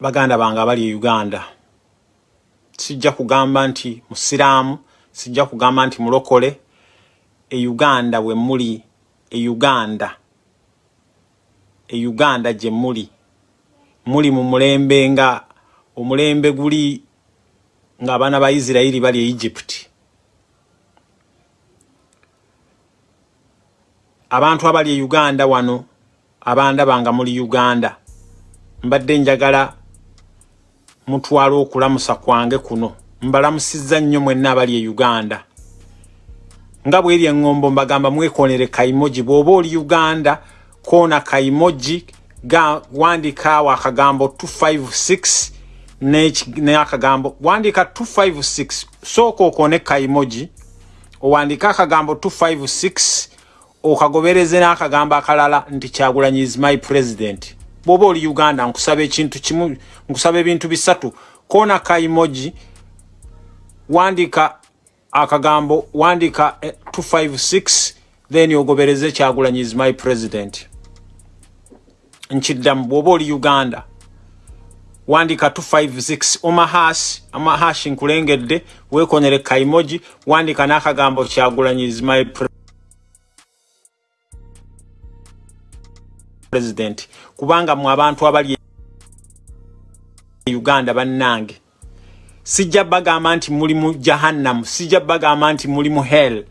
baganda bange abali e uganda sijja kugamba nti musiraamu sijja kugamba nti mulokole e uganda we muli e uganda e uganda gye muli. Muli mu mulembe nga omulembe guli ng'abaana ba isirayiri bali e egypt. Abantu abali e uganda wano abandabanga muli uganda mbadde njagala mutwala okulamusa kwange kuno. Mbalamusizza nnyo mwenna abali e uganda. Nga bweri eŋŋombo mbagamba mwekonere kaimoji bw'oba oli uganda koona kaimoji ga wandikaawo akagambo 256 n'akagambo wandika 256 sooka okone kaimoji owandika akagambo 256 okagobereze n'akagambo akalala nti kyagulanyi is my president bw'oba oli uganda nkusaba ekintu kimu nkusaba ebintu bisatu. Koona kaimoji wandika akagambo wandika 256 eh, then ogobereze kyagulanyi is my president. Nkiddamu bw'oba oli uganda wandika 256 omahash amahashi nkulengedde wekonyere kaimoji wandika n'akagambo kyagulanyi is my president kubanga mu abantu abali e uganda bannange. Sijja bagamba nti muli mu jahannam sijja bagamba nti muli mu hell.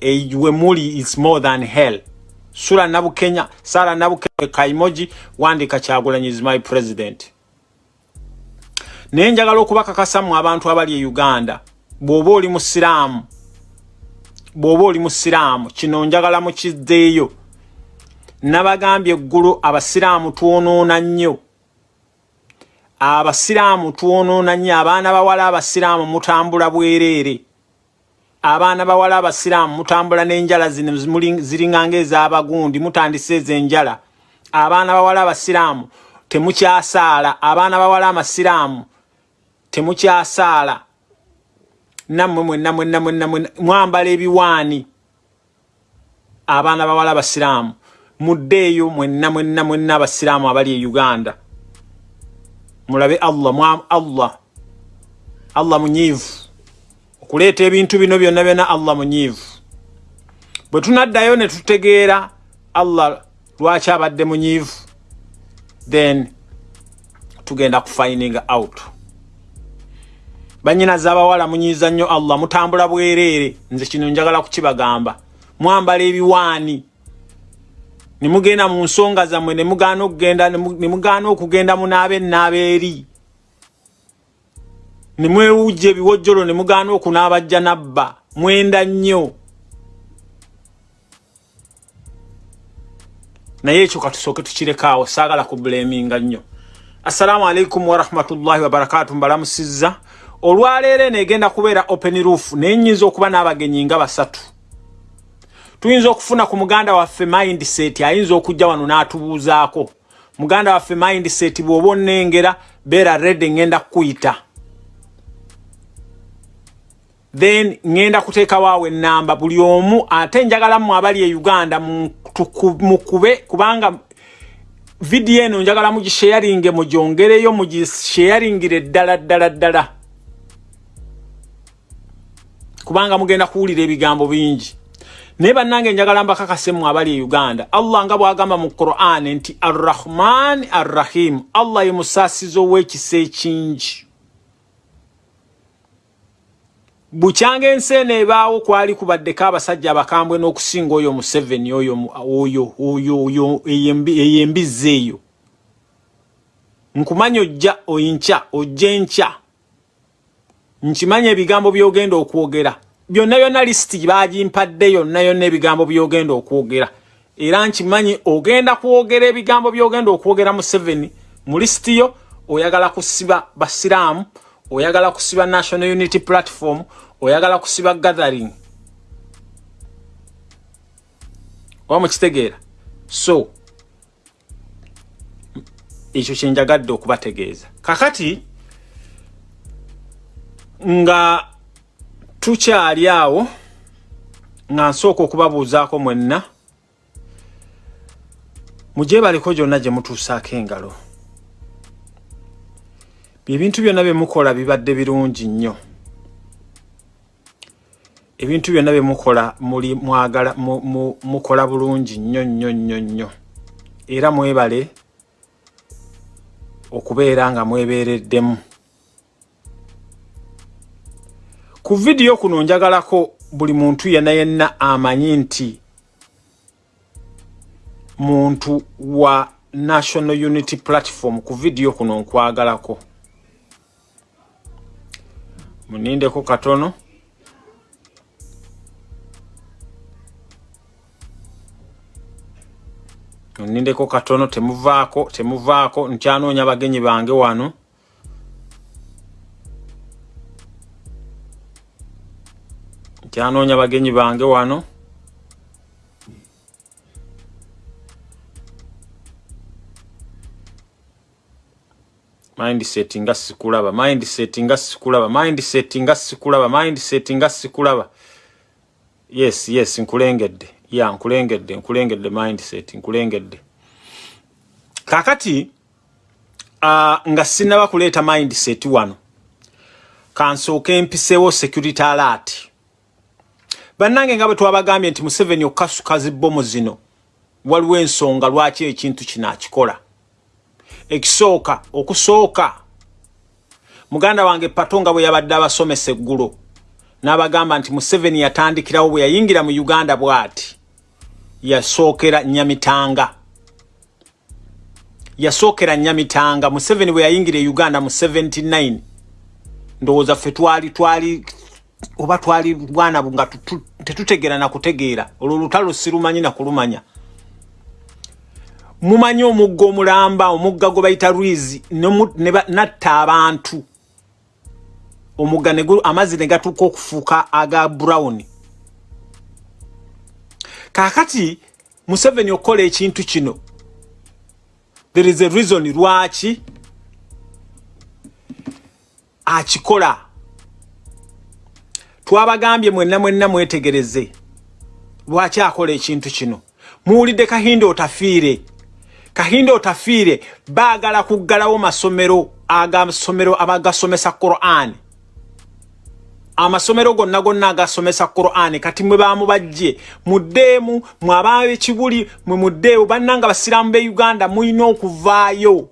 Ewe muli is more than hell. Sula nabukenya sara nabukenya kaimoji wandika kyagulanyi is my president. Naye njagala okubakakasa mu abantu abali e uganda. Bw'oba oli musiraamu bw'oba oli musiraamu kino njagala mukizzeeyo nabagambye eggulu abasiraamu twonoona nnyo. Abasiraamu twonoona nnyo abaana bawala abasiraamu mutambula bwereere. Abaana bawala abasiraamu mutambula n'enjala zino ziringanga ez'abagundi mutandisa ez'enjala. Abaana bawala abasiraamu temukyasaala. Abaana bawala amasiraamu temukyasaala. Nammwe mwenna mwenna mwenna mwambala ebiwaani. Abaana bawala abasiraamu muddeeyo mwenna mwenna mwenna abasiraamu abali e uganda. Mulabe allah mwa allah allah munyiivu. Okuleeta ebintu bino byonna byonna allah munyiivu. Bwe tunaddayo ne tutegeera allah lwaki abadde munyiivu then tugenda kufining out. Banyinaza abawala munyiiza nnyo allah mutambula bwereere. Nze kino njagala kukibagamba. Mwambala ebiwaani nemugenda mu nsonga zammwe nemugaana okugenda nemugaana okugenda munaaba ennaaba eri. Nemwewujja ebiwojjolo nemugaana okunaabajja nabba. Mwenda nnyo. Naye ekyo katusooke tukirekaawo saagala kubuleminga nnyo. Assalaamu alaikum warahmatullahi wabarakatu mbalamusizza. Olwaleero eno egenda kubeera open roof naye nnyinza okuba n'abagenyi nga basatu tuyinza okufuna ku muganda waffe mindset ayinza okujja wano n'atubuuzaako. Muganda waffe mindset bw'oba onnengera beera redi ŋŋenda kukuyita. Then ŋŋenda kuteekawaawo ennamba buli omu ate njagalamu abali e uganda mukube kubanga vidiyo eno njagala mugisheyaringe mugyongereyo mugisheyaringire ddala ddala ddala. Kubanga mugenda kuwulira ebigambo bingi naye bannange njagala mbakakasemu abali e uganda. Allah nga bwagamba mu quran nti arrahman arrahim. Allah ye musaasizo w'ekisa ekingi. Bukyanga ensi eno ebaawo kwali kubaddeko abasajja abakambwe n'okusinga oyo museveni oyo oyo oyo oyo eyembizi eyo. Nkumanya ojja oyinkya ojja enkya. Nkimanya ebigambo by'ogenda okwogera byonna byonna lisiti bagimpadde yonna yonna ebigambo byogenda okwogera. Era nkimanyi ogenda kwogera ebigambo byogenda okwogera mu seven mu lisiti yo oyagala kusiba basiraamu oyagala kusiba national unity platform oyagala kusiba gathering. Oba mukitegeera? So ekyo kyenjagadde okubategeeza. Kakati nga tukyali awo nga nsooka okubabuuzaako mwenna mugyebaliko gyonna gye mutuusaako engalo. Ebintu byonna byemukola bibadde birungi nnyo. Ebintu byonna byemukola muli mwagala mukola bulungi nnyo nnyo nnyo nnyo. Era mwebale okubeera nga mwebeereddemu ku vidiyo kuno njagalako buli muntu yenna yenna amanyi nti muntu wa national unity platform ku vidiyo kuno nkwagalako. Munindeko katono. Munindeko katono temuvaako temuvaako nkyanoonya bagenyi bange wano nkyanoonya bagenyi bange wano. Mindset nga sikulaba mindset nga sikulaba mindset nga sikulaba mindset nga sikulaba. Yes yes nkulengedde. Ya yeah, nkulengedde nkulengedde mindset nkulengedde. Kakati uh, nga sinaba kuleeta mindset wano kansooke mpiseewo security alert bannange nga bwe twabagambye nti museveni okukasuka zibbomu zino waliwo ensonga lwaki ekintu kino akikola? Ekisooka okusooka. Muganda wange patonga bwe yabadde abasomesa eggulo n'abagamba nti museveni yatandikirawo bwe yayingira mu uganda bw'ati. Yasookera nyamitanga. Yasookera nyamitanga. Museveni bwe yayingira e uganda mu 79 ndowooza ffe twali twali oba twali bwana nga tetutegeera nakutegeera olwo lutalo sirumanyi nakulumanya mumanyi omugga omulamba omugga gwe bayita rwizi natta abantu. Omugga amazzi ne gatuuka okufuuka aga brown. Kaakati museveni okukola ekintu kino there is a reason lwaki akikola twabagambye mwenna mwenna mwetegereze. Lwaki akola ekintu kino? Muwulidde kahinda otafiire. Kahinda otafiire baagala kuggalawo masomero agasomero abagasomesa quran. Amasomero gonna gonna agasomesa quran kati mwe bamubajje muddeemu mwe abaana b'ekibuli mwe muddeewo bannanga basiraamu be uganda mulina okuvaayo.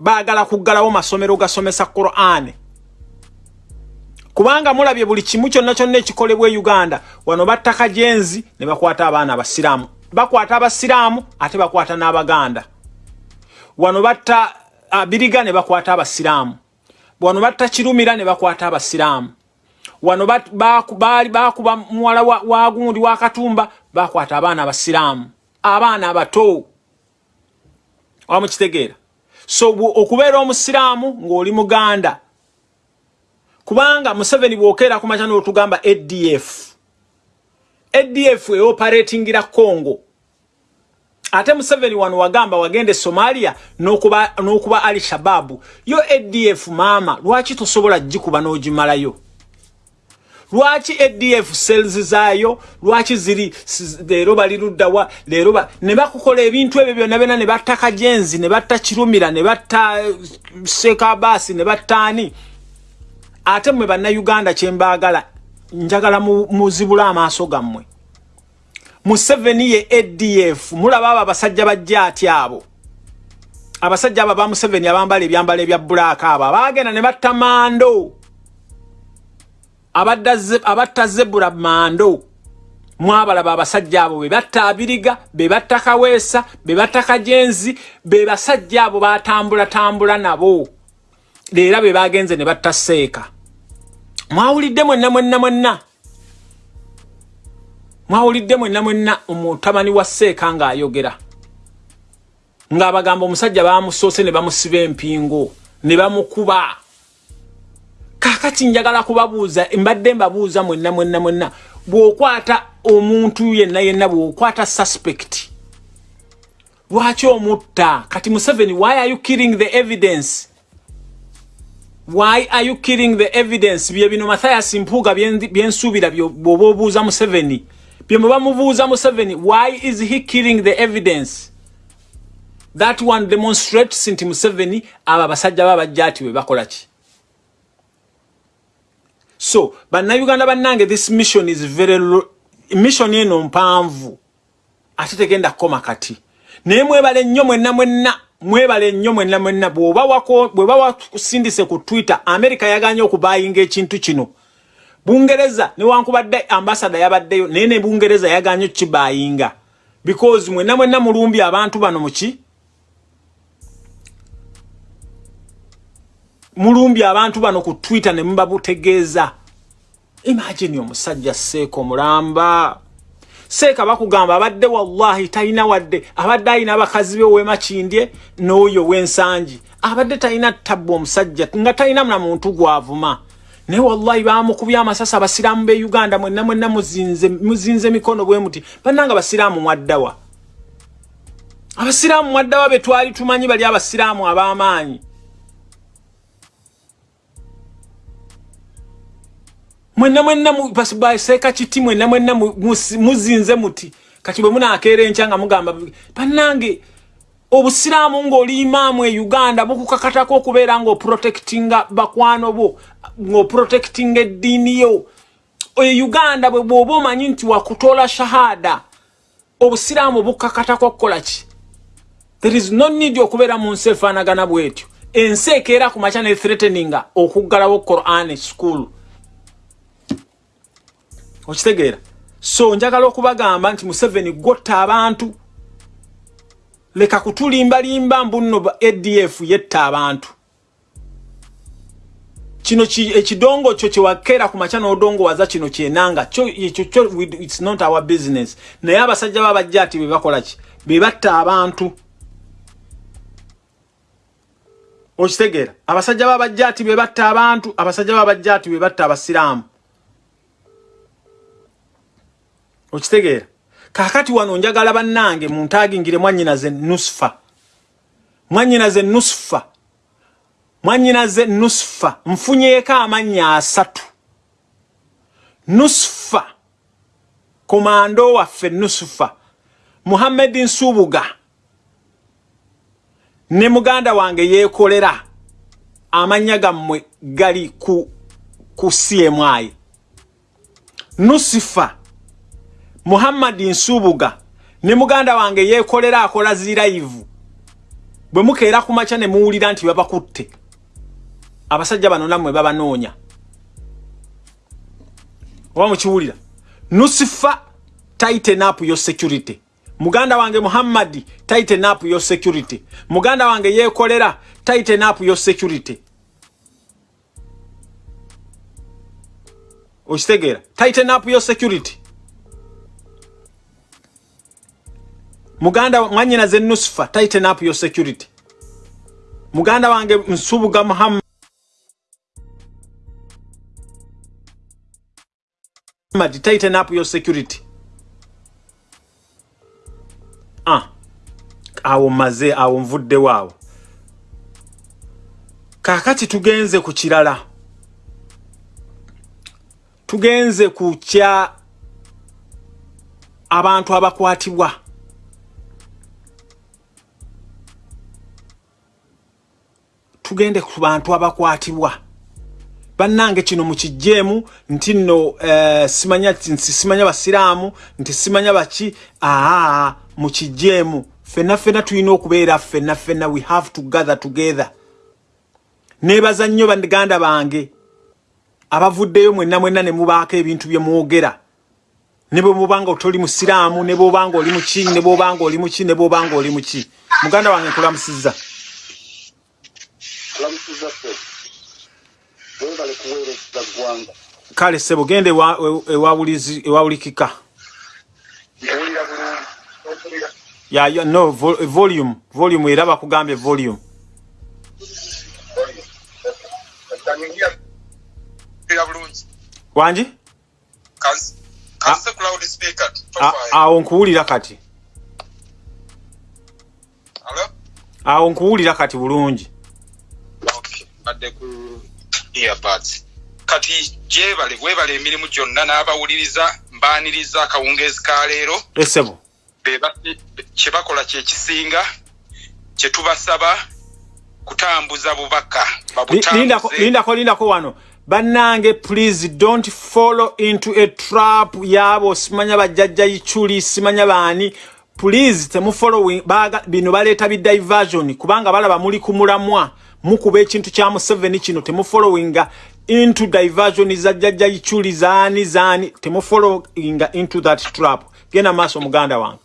Baagala kuggalawo masomero gasomesa quran kubanga mulabye buli kimu kyonna kyonna ekikolebwa e uganda wano battaka jenzi ne bakwata abaana abasiraamu. Bakwata abasiraamu ate bakwata n'abaganda. Wano batta biriga ne bakwata abasiraamu. Wano batta kirumira ne bakwata abasiraamu. Wano baali bakuba muwala wagundi wa katumba bakwata abaana abasiraamu. Abaana abato. Wamukitegeera so okubeera omusiraamu ng'oli muganda kubanga museveni bwokeera kumaca n'otugamba adf adf eoperatingira congo. Ate museveni wano wagamba wagende somalia n'okuba n'okuba ali shababu yo adf maama lwaki tosobola gikuba n'ogimalayo? Lwaki adf cells zaayo? Lwaki ziri leero bali luddawa leero ne bakukola ebintu ebyo byonna byonna ne batta kajenzi ne batta kirumira ne batta sekabaasi ne battaani ate mmwe bannayuganda kyembaagala njagala muzibule amaaso gammwe. Museveni ye adf mulaba abo abasajja bajja ati abo? Abasajja abo bamuseveni abambala ebyambalo ebya bulaaka abo abaagenda ne batta mando. Abatta zebula mando. Mwabalaba abasajja abo bebatta abiriga bebatta kaweesa bebatta kajenzi be basajja abo batambulatambula nabo leera be bagenze ne batta seeka mwawulidde mwenna mwenna mwenna. Mwawulidde mwenna mwenna omutabani wa seeka ng'ayogera. Ng'abagamba omusajja bamusoose ne bamusiba empingo ne bamukuba. Kakati njagala kubabuuza mbadde mbabuuza mwenna mwenna mwenna bw'okwata omuntu yenna yenna bw'okwata suspect. Lwaki omutta? Kati museveni why are you killing the evidence why are you killing the evidence? Bye bino mathayas mpuuga byensuubira bw'oba obuuza museveni. Bye mwe bamubuuza museveni why is he killing the evidence? That one demonstrates nti museveni abo abasajja babajjaati bwe bakola ki? So bannayuganda bannange this mission is very mission eno mpanvu. Ate tegenda kukoma kati. Naye mwebale nnyo mwenna mwenna mwebale nnyo mwenna mwenna bweba wakusindise ku twitter america yaganye okubayinga ekintu kino. Bungereza newankubadde ambasada yabaddeyo naye ne bungereza yaganye okukibayinga. Because mwenna mwenna mulumbi abantu bano muki mulumbi abantu bano ku twitter ne mubabutegeeza. Imagine omusajja seeko mulamba seeka bakugamba abadde wallahi talina wadde abadde alina abakazi be wemakindye n'oyo w'ensangi. Abadde talina tabba omusajja nga talina na muntu gwavuma. Naye wallahi bamukubya amasasi abasiraamu be uganda mwenna mwenna muzinze, muzinze mikono bwe muti. Bannanga abasiraamu mwaddawa. Abasiraamu mwaddawa be twali tumanyi bali abasiraamu ab'amaanyi mwenna mwenna baseeka kiti mwenna mwenna muzinze muti. Kati bwe munaakeera enkya nga mugamba bannange obusiraamu ng'oli imaamu e uganda bukukakatako okubeera ng'oprotectinga bakwano bo ng'oprotectinga eddiini yo. E uganda bwe bw'oba omanyi nti wakutoola shahada obusiraamu bukakatako okukola ki? There is no need okubeera mu nsi efaanagana bw'etyo. Ensi ekeera ku makya ne threateninga okuggalawo quran school okitegeera. So njagala okubagamba nti museveni gotta abantu. Leka kutulimbalimba mbunno adf yetta abantu. Kino ekidongo kyo kyewakeera ku makya n'odongo waza kino kyenanga ekyo kyo its not our business. Naye abasajja babajja ati bebakola ki? Bebatta abantu. Okitegeera. Abasajja babajja ati bebatta abantu abasajja babajja ati bebatta abasiraamu okitegeera. Kakati wano njagala bannange muntagingire mwanyinaze nusfa. Mwanyinaze nusfa. Mwanyinaze nusfa. Nfunyeeko amannya asatu. Nusfa. Komando waffe nusfa. Muhammedi nsubuga. Ne muganda wange yeekolera. Amannya gammwe gali ku ku cmi nusifa muhammadi nsubuga ne muganda wange yeekolera akola zirayivu bwe mukeera ku makya ne muwulira nti babakutte. Abasajja bano nammwe babanoonya. Oba mukiwulira? Nusifa tighten up your security. Muganda wange muhammadi tighten up your security. Muganda wange yeekolera tighten up your security. Okitegeera? Tighten up your security muganda mwanyina ze nusfa tighten up your security. Muganda wange nsubuga muhammad tighten up your security. Ah awo maze awo nvudde waawo. Kakati tugenze ku kirala tugenze ku kya abantu abakwatibwa tugende ku bantu abakwatibwa. Bannange kino mukijjeemu nti nno uh, simanya nti simanya basiraamu nti simanya baki? Aa mukijjeemu fenna fenna tulina okubeera fenna fenna we have to gather together. Neebaza nnyo baganda bange abavuddeyo mwenna mwenna ne mubaako ebintu bye mwogera. Ne bwe mubanga otoli musiraamu ne bwobanga oli muki ne bwobanga oli muki ne bwobanga oli muki muganda wange nkulamusizza kale sebo gende ewawulikika ya ya no volume volume era bakugambye volume. Wanji? Awo nkuwulira kati. Awo nkuwulira kati bulungi badde ku earbuds kati gyebale webale emirimu gyonna n'abawuliriza mbaaniriza akawungeezi ka leero. Esebo kyebakola kyekisinga kyetubasaba kutambuza bubaka lindako lindako wano. Bannange please don't follow into a trap yabo simanya bajjajja ichuli simanya baani. Please temufollowing bino baleeta bidiversion kubanga balaba muli kumulamwa mukuba ekintu kya museveni kino temufollowinga into diversion za jjajja ichuli zaani zaani temufollowinga into that trap. Genda maaso muganda wange.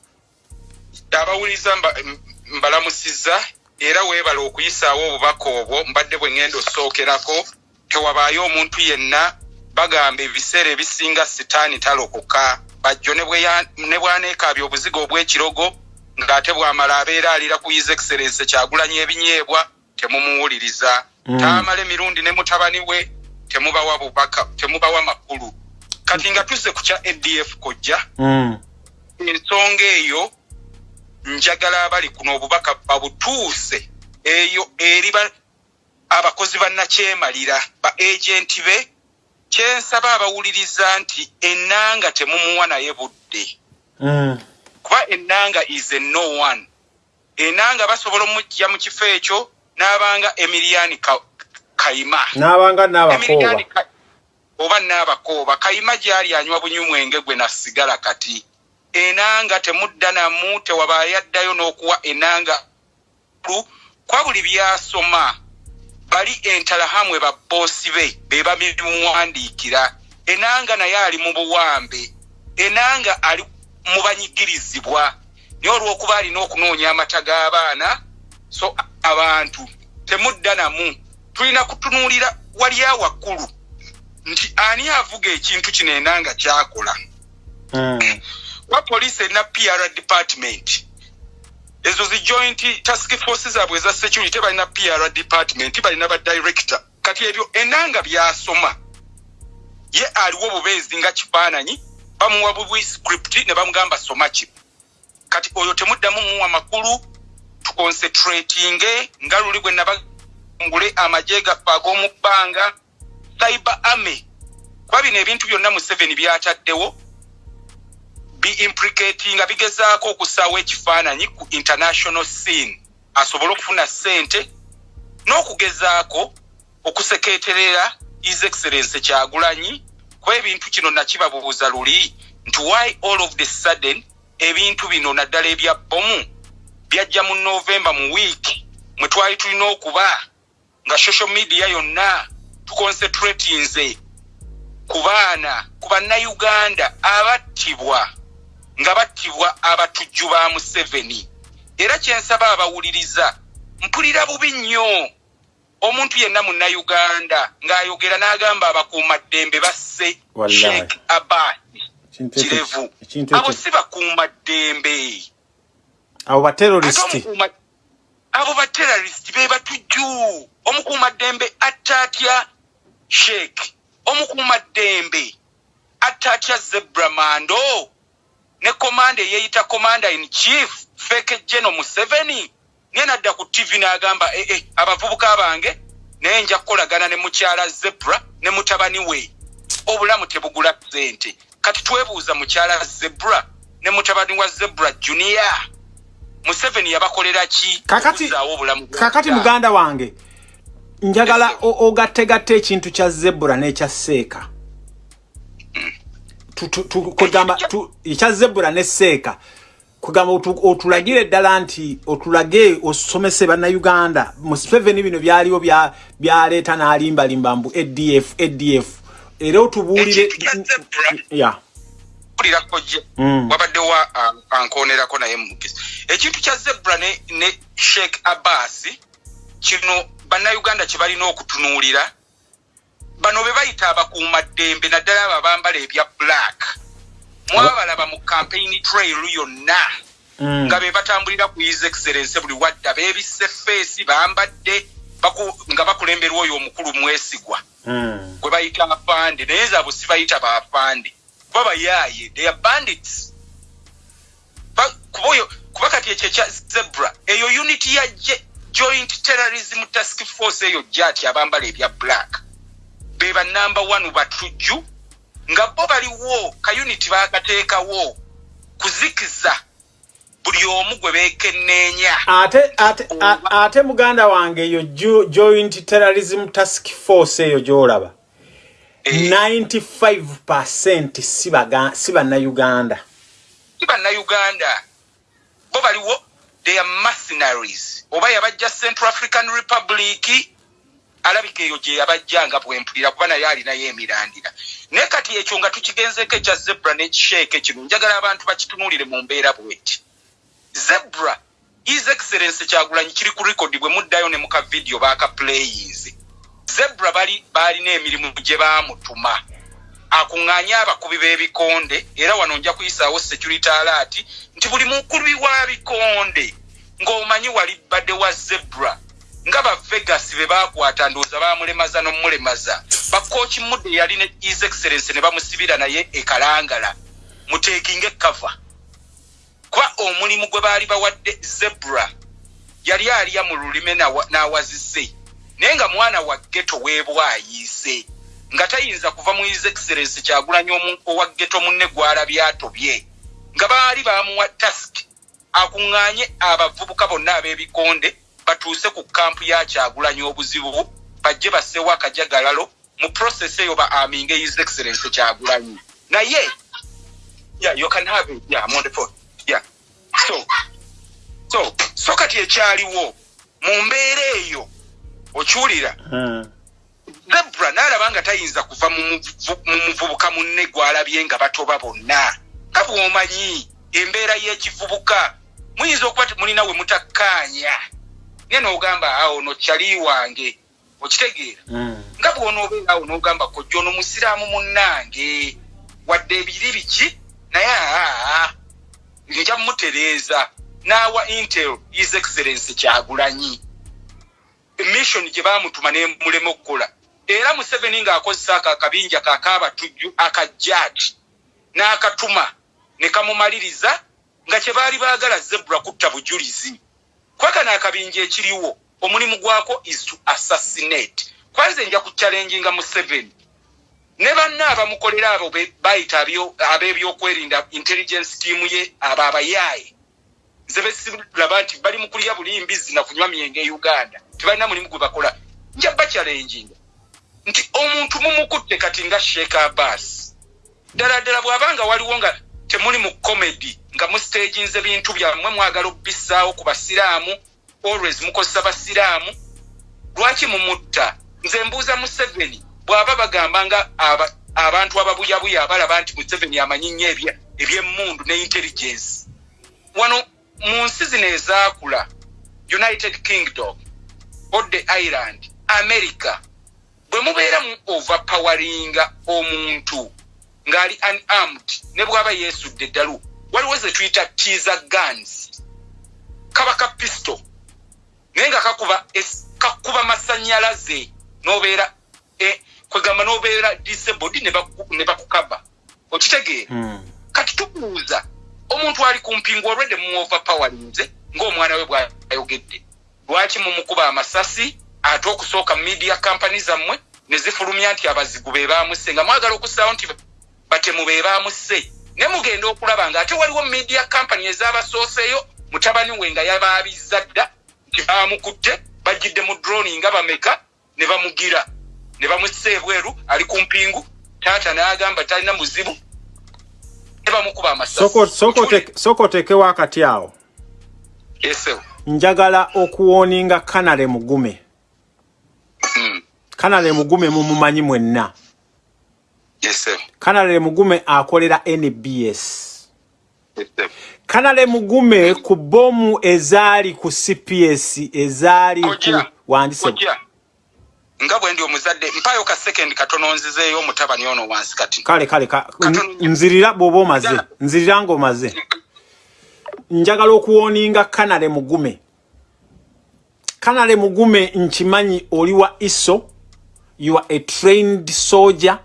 Abawuliza mbalamusiza era weebala okuyisaawo obubaka obwo mbadde bwe ŋŋenda osookerako tewabaayo omuntu yenna bagamba ebiseera ebisinga sitaani talokoka. Bajjo ne bwaneekaabya obuziga obw'ekirogo ng'ate bw'amala abeera alira ku his excellence kyagulanya ebinyeebwa temumuwuliriza mm. taamala emirundi ne mutabani we temubawa bubaka temubawa makulu kati nga tuzze ku kya adf kojja mm. ensonga eyo njagala abali kuno obubaka babutuuse eyo eri abakozi bannakyemalira ba agenti be kyensaba abawuliriza nti ennanga temumuwa naye budde mm. kuba ennanga is a no one ennanga basobola omujja mu kifo ekyo n'abanga emiliyani kayima n'abanga n'abakooba. Oba n'abakooba. Kayima gyali anywa bunywumwenge gwe nasigala kati. Enanga temudda namu tewabaayo n'okuwa enanga kwa buli byasoma bali entalahamwe baboosi be be babimuwandiikira enanga naye ali mu buwambe. Enanga ali mu banyigirizibwa naye olw'okuba alina okunoonya amata g'abaana so abantu temudda namu tulina kutunuulira wali awakkulu nti ani avuga ekintu kino enanga kyakola mm. wa police erina pr department? Ezo zi joint task force zaabwe eza security balina pr department balina badirector kati ebyo enanga byasoma. Ye aliwo bubeezi nga kifaananyi bamuwa bubwi script ne bamugamba soma ki? Kati oyo temuddamu muwa makulu tuconcentratinge nga luli bwe nabangule amagye gaffe ag'omu bbanga cyber army. Kuba bino ebintu byonna mu seven byataddewo biimplicatinga bigezaako okusaawo ekifaananyi ku international scene. Asobole okufuna ssente n'okugezaako okusekeeterera his excellence kyagulanyi kuba ebintu kino nakibabuuza luli nti why all of the sudden ebintu bino naddala ebya bomu byajja mu novemba mu wiiki mwe twali tulina okuba nga social media yonna tuconcentratinze ku baana ku bannayuganda abattibwa nga battibwa abatujju ba museveni. Era kyensaba abawuliriza mpulira bubi nnyo. Omuntu yenna munnayuganda ng'ayogera n'agamba abakuumaddembe basse sheek abasi kirevu. abo si bakuumaddembe abo baterorisiti abo baterorisiti be batujju omukuumaddembe atta atya sheek omukuumaddembe atta atya zebra mando? Ne komanda eyeyita komanda in chief feke geno museveni? Niye nadda ku tv n'agamba ee eh, abavubuka bange naye nja kukolagana ne mukyala zebra ne mutabani we. Obulamu tebugula sente kati twebuuza mukyala zebra ne mutabani wa zebra junia museveni yabakolera ki kakati muganda wange njagala ogattegatta ekintu kya zebra n'ekya seeka. Kugamba ekya zebula ne seeka. Kugamba otulagire ddala nti otulage osomese bannayuganda. Museveni bino byaliwo byaleeta n'alimbalimba mbu adf adf era otubuulire mm. wabaddewo ankonerako naye mugezi ekintu kya zebula ne sheikh abbas kino bannayuganda kye balina okutunuulira bano be bayita abakuumaddembe naddala abo abambala ebya black mwabalaba mu campaign trail yonna mm. nga be batambulira ku his excellence buli wadda beebisse feesi bambadde nga bakulemberwa oyo omukulu mwesigwa mm. gwe bayita afande naye zaabo si bayita baafande kuba bayaaye they are bandits. Kuba kati ekyo ekya zebra. Eyo unity ya joint terrorism task force eyo jati abambala ebya black. Beba namba one batujju nga bo baliwo kayuniti bakateekawo kuzikiza. Buli omu gwe beekenneenya. Ate ate ate muganda wange eyo joint terrorism task force eyo gyolaba 95 eh. percent si bannayuganda. Si bannayuganda. Bo baliwo they are mercenaries. Oba yabajja central african republic alabika eyo gye yabajjanga bwempulira kuba naye alinayo emirandira. Naye kati ekyo nga tukigenzeko ekya zebra nekisheeke kino njagala abantu bakitunuulire mu mbeera bweti. Zebra his excellence kyagulanyi kiri ku rekodi bwe muddayo ne muka vidiyo bakaplayis zebra balina emirimu gye bamutuma akuŋŋaanye abakubi b'ebikonde era wano nja kuyisaawo security alaati nti buli mukubi wa bikonde ng'omanyi wali badde wa zebra nga bavegas be bakwata ndowooza bamulemaza nomulemaza bakooki mudde yali ne his excellence ne bamusibira naye ekalangala muteekinga ekava kuba omulimu gwe baali bawadde zebra yali alya mu lulime n'awazise naye nga mwana wa geto weebwayiise nga tayinza kuva mu his excellence kyagulanya owa geto munne gwalabye atobye nga baali bamuwa task akuŋŋaanye abavubuka bonna ab'ebikonde batuuse ku kampu ya kyagulanyi obuzibu bajje bassewo akajagalalo mu process eyo ba aminge his excellence kyagulanyi naye so so kati ekyaliwo mu mbeera eyo okiwulira hmm. zebra naalaba nga tayinza kuva mu muvubuka munne gwalabye nga batoba bonna. Nga bwomanyi embeera y'ekivubuka muyinza okuba mulina we mutakkaanya naye n'ogamba awo no kyali wange okitegeera. Hmm. nga bwonoobeera awo n'ogamba kojja ono musiraamu munnange. Wadde ebiri biki? Naye aa nja mutereeza n'awa intel his excellence kyagulanyi emission gye baamutuma nemulema okukola. Era museveni ng'akozesa ako akabinja kakaabatujju akajjaati n'akatuma ne kamumaliriza nga kye baali baagala zebula kutta bujulizi. Kwakana akabinja ekiriwo omulimu gwako is to assassinate. Kwanze nja kuchallenginga mu seven ne banna abamukolera abo bayita ab'ebyokwerinda intelligence team ye abo abayaaye nze besiraba nti bali mu kulya bulimbizi na kunywa myenge e uganda. Tebalina mulimu gwe bakola. Nja bachallenginga nti omuntu mumukutte kati nga sheek abbas ddala ddala bw'abanga waliwo nga temuli mu comedy nga mustaginze bintu byammwe mwagala okubissaawo ku basiraamu always mukozesa basiraamu lwaki mumutta? Nze mbuuza museveni bw'aba bagamba nga abantu ababuyabuya abalaba nti museveni amanyi nnyo ebyemmundu ne intelligence wano mu nsi zino ezaakula united kingdom odde ireland america bwe mubeera mu overpowaringa omuntu ng'ali unarmed ne bw'aba yeesudde eddalu waliwo ze tuyita teaser guns. Kaba ka pisto naye nga kakuba kakuba masanyalaze nobeera e, kwegamba nobeera disabled ne bakukaba. Okitegeera hmm. kati tubuuza omuntu ali kumpingu olwedde muoverpowarinze ngaomwana we bwayogedde. Lwaki mumukuba amasasi ate okusooka media company zammwe ne zifulumya nti abazigu be bamuse nga mwagala okussaawo nti batemu be bamuse ne mugenda okulaba nga ate waliwo media company ezabasooseeyo mutabani we nga yabaabiza dda nti bamukutte bajjidde mu droni nga bameka ne bamugira. Ne bamussa ebweru ali ku mpingu. Taata n'agamba talina muzibu ne bamukuba amasasisooka oteekewo akati awo esewo njagala okuwooninga kanale mugume. Hmm. kanale mugume mumumanyi mwenna. Kanale mugume akolera nbs kanale mugume ku bomu ezaali ku cps ezaali wandise nga bwendi omuzadde mpayo ka second katono nzizeeyo omutabani ono wansi kati. Kale kale nzirira bwoba omaze nzirira nga omaze njagala okuwoninga kanale mugume. Kanale mugume nkimanyi oli wa iso you are a trained soldier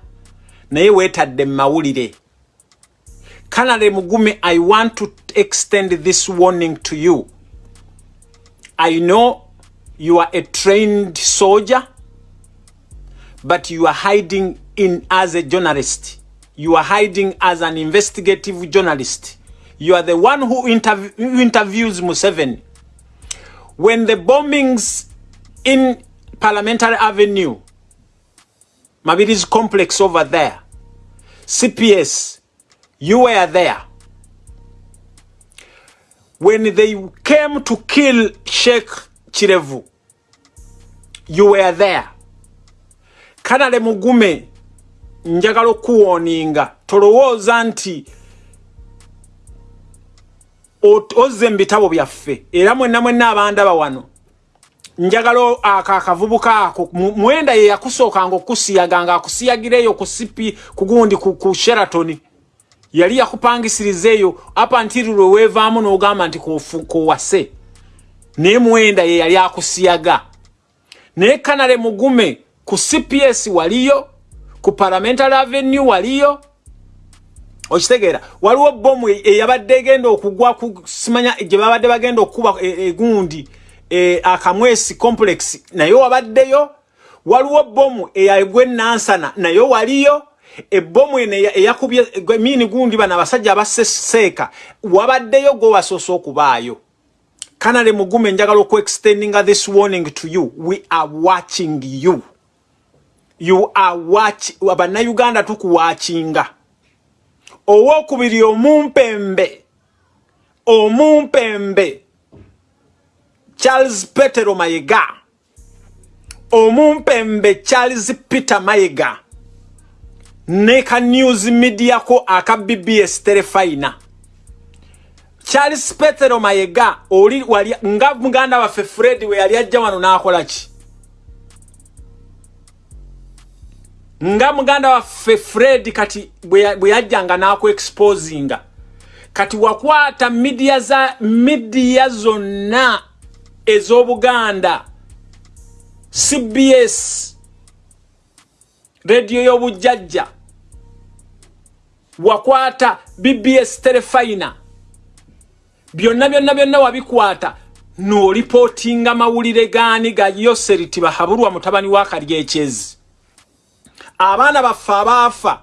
naye weetadde mawulire. Kanale mugume i want to extend this warning to you. I know you are a trained soldier but you are hiding in as a journalist. You are hiding as an investigative journalist. You are the one who, interv interviews museveni. When the bombings in parliamentary avenue mabiri's complex over there. Cps you were there. When they came to kill sheikh chirevu you were there kanale mugume njagala okuwoninga tolowooza nti ozze mu bitabo byaffe era mwenna mwenna abandaba wano njagala ako akavubuka ako. Mwenda ye yakusookanga okusiyaga nga akusiyagira eyo ku sipi kugundi ku sheratoni yali yakupangisiriza eyo apantiri lwe weevaamu n'ogamba nti kowase naye mwenda ye yali akusiyaga. Naye kanale mugume ku cps waliyo ku parliamentary avenue waliyo. Okitegeera waliwo bomu eyabadde egenda okugwa simanya gye babadde bagenda okukuba egundi e, akamwesi complex naye wabaddeyo. Waliwo bomu eyagwe nansana naye waliyo. Ebomu eno eyakubye mini gundi bano abasajja abaseseeka wabaddeyo gwe wasoose okubaayo. Kanale mugume njagala okuextendinga this warning to you. We are watching you you are watch abannayuganda tukuwakinga owokubiri omumpembe omumpembe. Charles petero mayega omumpembe charles peter mayega ne ka news media ko aka bbs telefina charles petero mayega oli wali nga muganda waffe fred we yali ajja wano n'akola ki nga muganda waffe fred kati bwe yajjanga n'akuexposinga kati wakwata midiya za midiya zonna ez'obuganda cbs rediyo y'obujjajja wakwata bbs telefina byonna byonna byonna wabikwata n'olipootinga mawulire gaani ga yoseriti bahabulwa mutabani wa kalyekyezi abaana baffe abaafa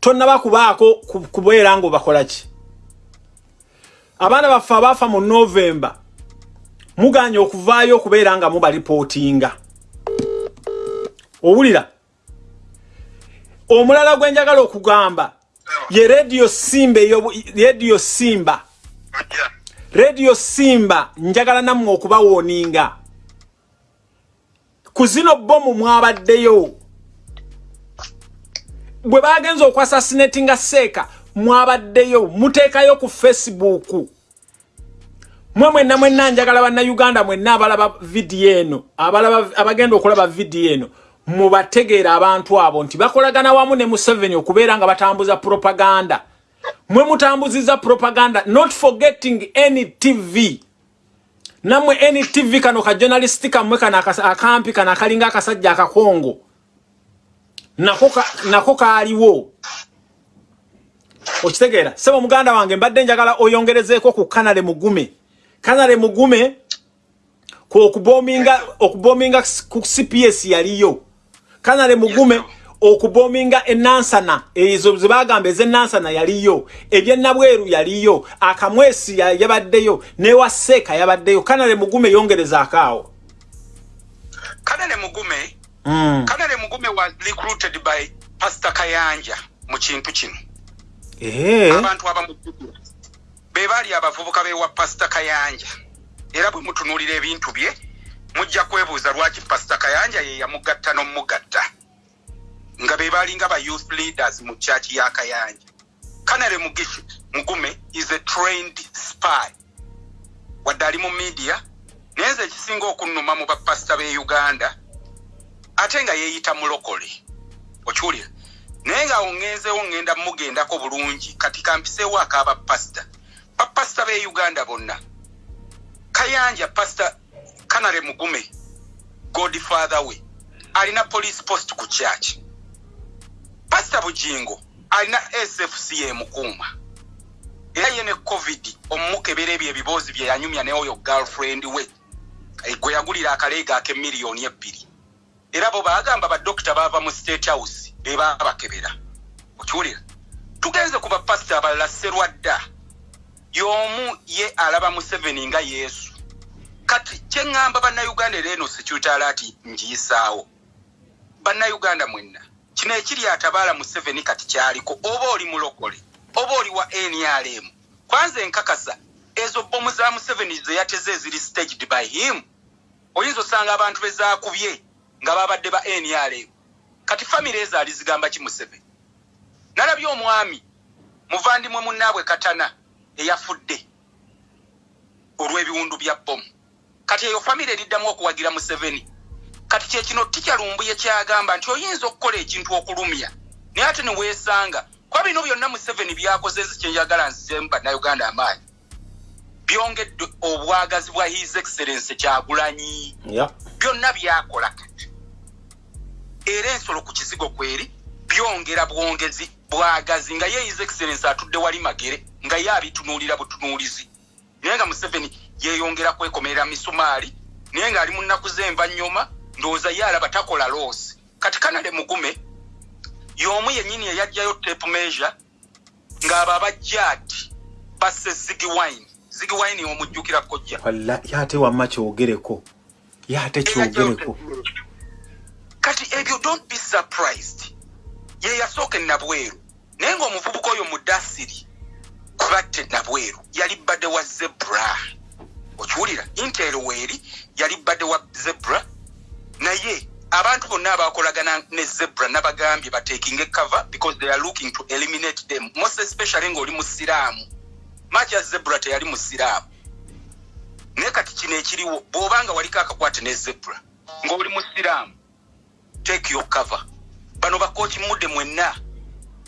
tonnabakubaako kubeera ngaobakola ki? Abaana baffe abaafa mu novemba muganya okuvaayo okubeera nga mubalipootinga owulira? Omulala gwe njagala okugamba ye rediyo simba rediyo simba. Rediyo simba njagala nammwe okubawooninga ku zino bomu mwabaddeyo bwe bagenza okwasasinatinga seeka mwabaddeyo muteekayo ku facebook. Mwe mwenna mwenna njagala bannayuganda mwenna abalaba vidiyo eno abagenda okulaba vidiyo eno mubategeera abantu abo nti bakolagana wamu ne museveni okubeera nga batambuza propaganda. Mwe mutambuziza propaganda not forgetting any tv namwe any tv kano ka journalist kamwe kano akampi kano akalinga akasajja akakongo nako kaaliwo. Okitegeera. Sebo muganda wange mbadde njagala oyongerezeeko ku kanale mugume. Kanale mugume okubominga okubominga ku cps yaliyo. Kanale mugume okubominga enansana ezo zebagamba ezenansana yaliyo. Ebyenabweru yaliyo akamwesi yabaddeyo newaseeka yabaddeyo. Kanale mugume yongerezaako kanale mugume mm. kanale mugume was recruited by pastor kayanja mu kintu kino. Abantu abamujjukira be baali abavubuka bewa pastor kayanja. Era bwe mutunuulira ebintu bye mujja kwebuuza lwaki pastor kayanja ye yamugatta n'omugatta. Nga be baalinga ba youth leaders mu kyaki ya kayanja. Kanale mugishi mugume is a trained spy. Wadde ali mu media naye nze ekisinga okunnuma mu bapasita b'e uganda ate nga yeeyita mulokole okiwulira naye nga ongenzeewo ngenda mugendako bulungi kati kampiseewo akaabapasita bapasita b'e uganda bonna. Kayanja pasita kanale mugume godfather we alina police post ku kyaki pasita bujingo alina sfc emukuuma era ye ne covid omumukebera ebyo ebiboozi bye yanyumya neoyo girlfriend we. Gwe yagulira akaleega ak'emiliyoni ebbiri era bo bagamba badokita baava mu state house bebabakebera okiwulira? Tugenze ku bapasita abalala serwadda y'omu ye alaba museveni nga yesu. Kati kyeŋŋamba bannayuganda era eno sekyutala ati njiyisaawo bannayuganda mwenna kino ekiri atabaala museveni kati kyaliko oba oli mulokole oba oli wa nrm kwanza enkakasa ezo bomu za museveni ze yateze eziri staged by him. Oyinza osanga abantu bezaakubye nga babadde ba nrm kati famire ezo alizigamba ki museveni? Nalabye omwami muvandimwe munnaabwe katana eyafudde olw'ebiwundu bya bomu kati eyo famire eriddamu okuwagira museveni. Kati kyekino tikyalumbuye kyagamba nti oyinza okukola ekintu okulumya. Naye ate neweesanga kuba bino byonna museveni byakoze ezi kyenjagala nzizemu bannayuganda amaanyi. Byongedde obwagazi bwa his excellence kyagulanyi. Byonna byakola kati era ensolo ku kizigo kweri byongera bwongezi bwagazi nga ye his excellence atudde wali magere nga ye abitunuulira butunuulizi. Naye nga museveni yeyongera kwekomerera misumaali naye ng'ali mu nnaku z'envanyuma ndowooza ye alaba takola loosi kati kanale mugume y'omu yennyini eyajjayo tape measure ng'abo abajja ati basse zigi wine. Zigi wine omujjukira kojja yate wamma kyogereko. Yate kyogereko kati ebyo don't be surprised ye yasooka enabweru naye ng'omuvubuka oyo mudasiri kubatte nabweru yali badde wa zebra. Okiwulira intero weeri yali badde wa zebra. Naye abantu bonna abakolagana ne zebra nabagambye batekinga ekava because they are looking to eliminate them. Most especially ng'oli musiraamu maki ya zebra teyali musiraamu naye kati kino ekiriwo bw'obanga waliko akakwate ne zebra ng'oli musiraamu take your cover. Bano bakooki mudde mwenna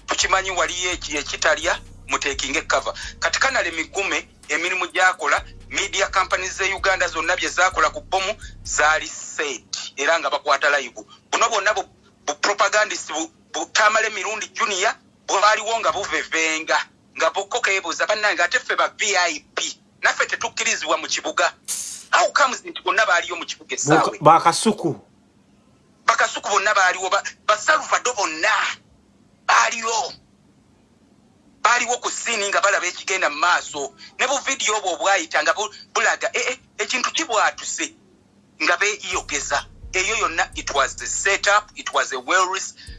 tukimanyi waliyo eki ekitalya mutekinga ekava kati kanale migume emirimu gyakola media companies ze uganda zonna bye zakola ku bomu zaali set era nga bakwata live. Buno bwonna bu- bupropagandist bu- butamala emirundi junior bwaliwo nga buvevenga nga bukokeebuuza bannange ate ffe ba vip naffe tetukkirizibwa mu kibuga. How comes nti bonna baaliyo mu kibuga essaawe bakasuku bakasuku bonna baaliwo ba- basalvado bonna baaliwo. Baaliwo ku siini nga balaba ekigenda mu maaso. Ne buvidiyo obwo obwayita nga bu- bulaga "Eh, eh, ekintu kibwatuse nga beeyogeza. Eyo yonna it was a setup it was a well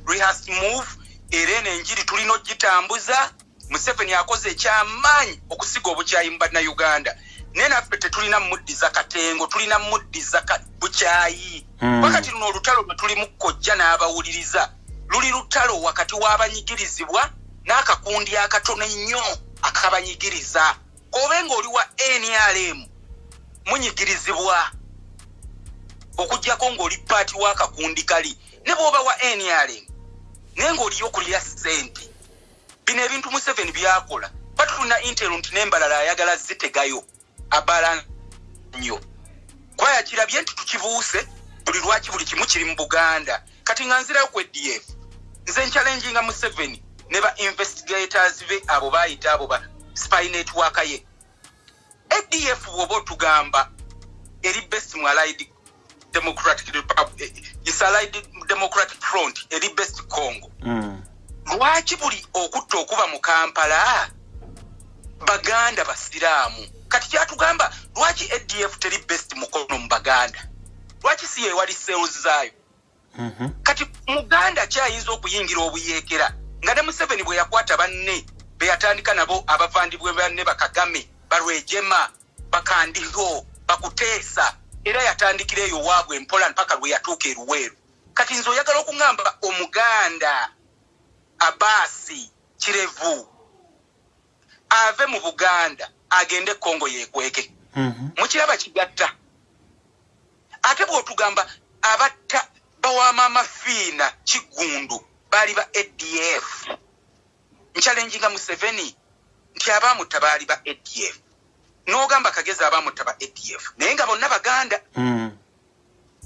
rehearsed move. Era eno enjiri tulina ogitambuza. Museveni akoze ekyamaanyi okusiga obukyayi mu bannayuganda naye naffe tetulina muddiza katengo tulina muddiza bukyayi. Mm. wakati luno olutalo lwe tulimu kkojja n'abawuliriza luli lutalo wakati w'abanyigirizibwa n'akakundi akatono ennyo akabanyigiriza. Obe ng'oli wa nrm munyigirizibwa okugjako ng'oli paati w'akakundi kali ne bw'oba wa nrm naye ng'oliyo okulira ssente. Bino ebintu museveni byakola bati tulina intero nti n'embalala ayagala zitegayo abala nnyo. Kwaya kirabye nti tukibuuse buli lwaki buli kimu kiri mu buganda. Kati nga nzirayo ku adf nze nkyalenjinga museveni ne ba investigators be abo bayita abo ba spy network ye. Adf bw'oba otugamba eri best mu allied democratic Repub- eh, is allied democratic front eri best congo. Mm. lwaki buli okutta okuba mu kampala baganda basiraamu kati kyatugamba lwaki adf teri best mukono mu baganda? Lwaki si yewali sales zaayo? Mhm. kati muganda kyayinza okuyingira obuyeekera nga ne museveni bwe yakwata banne be yatandika nabo abavandibwe banne bakagame balwejema bakandiho bakuteesa era yatandikira eyo waabwe empola mpaka lwe yatuuka eruweeru kati nze oyagala okuŋŋamba omuganda abaasi kirevu ave mu buganda agende kongo yeekweke. Mhm. mukiraba kigatta. Ate bw'otugamba abatta bawamaama fiina kigundu baali ba adf nkyalenjinga museveni nti abaamutta baali ba adf n'ogamba kagezi abaamutta ba adf naye nga bonna baganda Mm.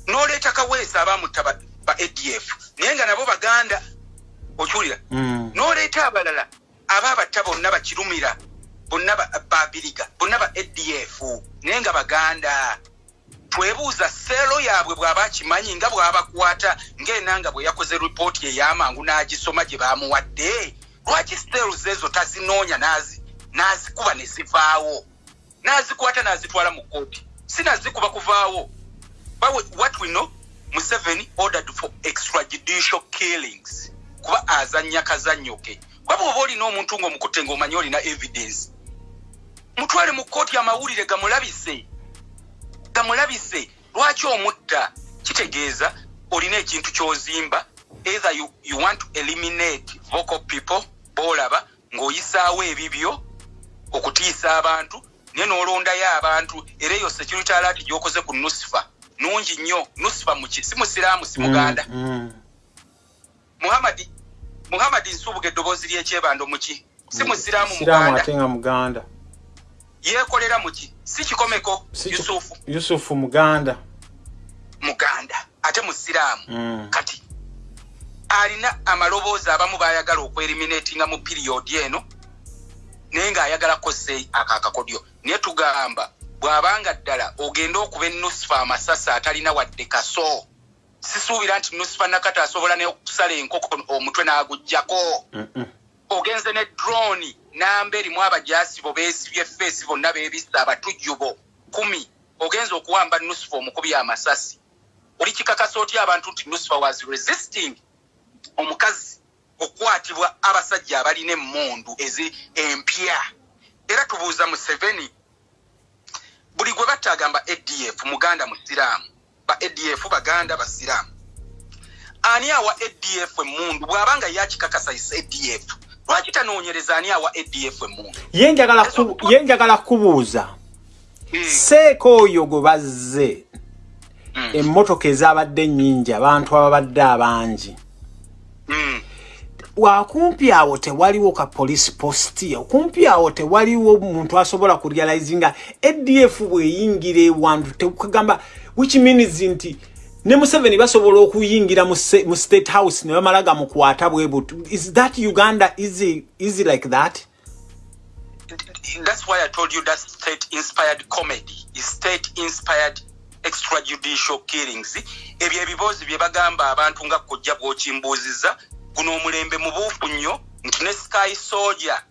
n'oleeta kaweesa abaamutta ba adf naye nga nabo baganda okiwulira Mm. n'oleeta abalala abaabatta bonna bakirumira bonna ba- babiriga bonna ba adf naye nga baganda twebuuza seero yaabwe bw'aba akimanyi nga bw'abakwata ng'enanga bwe yakoze ripooti ey'amangu n'agisoma gye baamuwadde lwaki stels ezo tazinoonya nazikuba ne zivaawo? Nazikwata nazitwala mu kooti sinazikuba kuvaawo. What we know museveni ordered for extrajudicial killings kuba azanya kazannyo ke waba oba olina omuntu ngaomukutte ngaomanyi olina evidence mutwale mu kooti amawulire gamulabise gamulabise lwaki omutta? Kitegeeza olina ekintu kyozimba. Either you, you want to eliminate vocal people bolaba ng'oyisaawo ebibyo okutiisa abantu naye n'olondayo abantu. Era eyo security alert gyokoze ku nusifa. Nungi nnyo. Nusifa muki si musiraamu si muganda. Mm, mm. muhamadi muhamadi nsubuga eddoboozi lyekyebando muki si mm, musiraamu muganda. muganda yeekolera muki si kikomeko yusufu. Yusufu muganda. Muganda ate musiraamu. Mm. kati alina amaloboozi abamu bayagala okweriminatinga mu piriyodi eno naye ngaayagala kose akakakodyo naye tugamba bw'abanga ddala ogenda okuba enusufa amasasi atalina wadde kaso sisuubira nti nusufa nakati asobola neokusala enkoko omutwe n'agugjako ogenze ne droni namba erimu abajasibo beesibye feesi bonna beebisa abatujjubo kumi. Ogenza okuwamba nusufa omukubi amasasi. Oli kikakasa otya abantu nti nusufa was resisting? Omukazi okukwatibwa abasajja abalina emundu ezi empya. Era tubuuza museveni buli gwe batta agamba adf muganda musiraamu ba adf baganda basiraamu ani awa adf emundu bw'abanga yakikakasayisa adf lwaki tanoonyereza ani awa adf emundu ye njagala kubuuza hmm. seeko oyo gwe bazze hmm. emmotoka ezabadde nnyingi abantu ababadde abangi Mm. wakumpi awo tewaliwo ka police posti okumpi awo tewaliwo muntu asobola kurealize nga adf bweyingira ewantu tekugamba which means nti ne museveni basobola okuyingira mu state house ne bamala gamukwata bwebutu is that uganda easy, easy like that? That's why i told you that state inspired comedy state inspired extrajudicial killings. Ebyo ebibuuzi bye bagamba abantu nga kojja bw'okimbuuziza guno omulembe mubuufu nnyo nti ne sky soja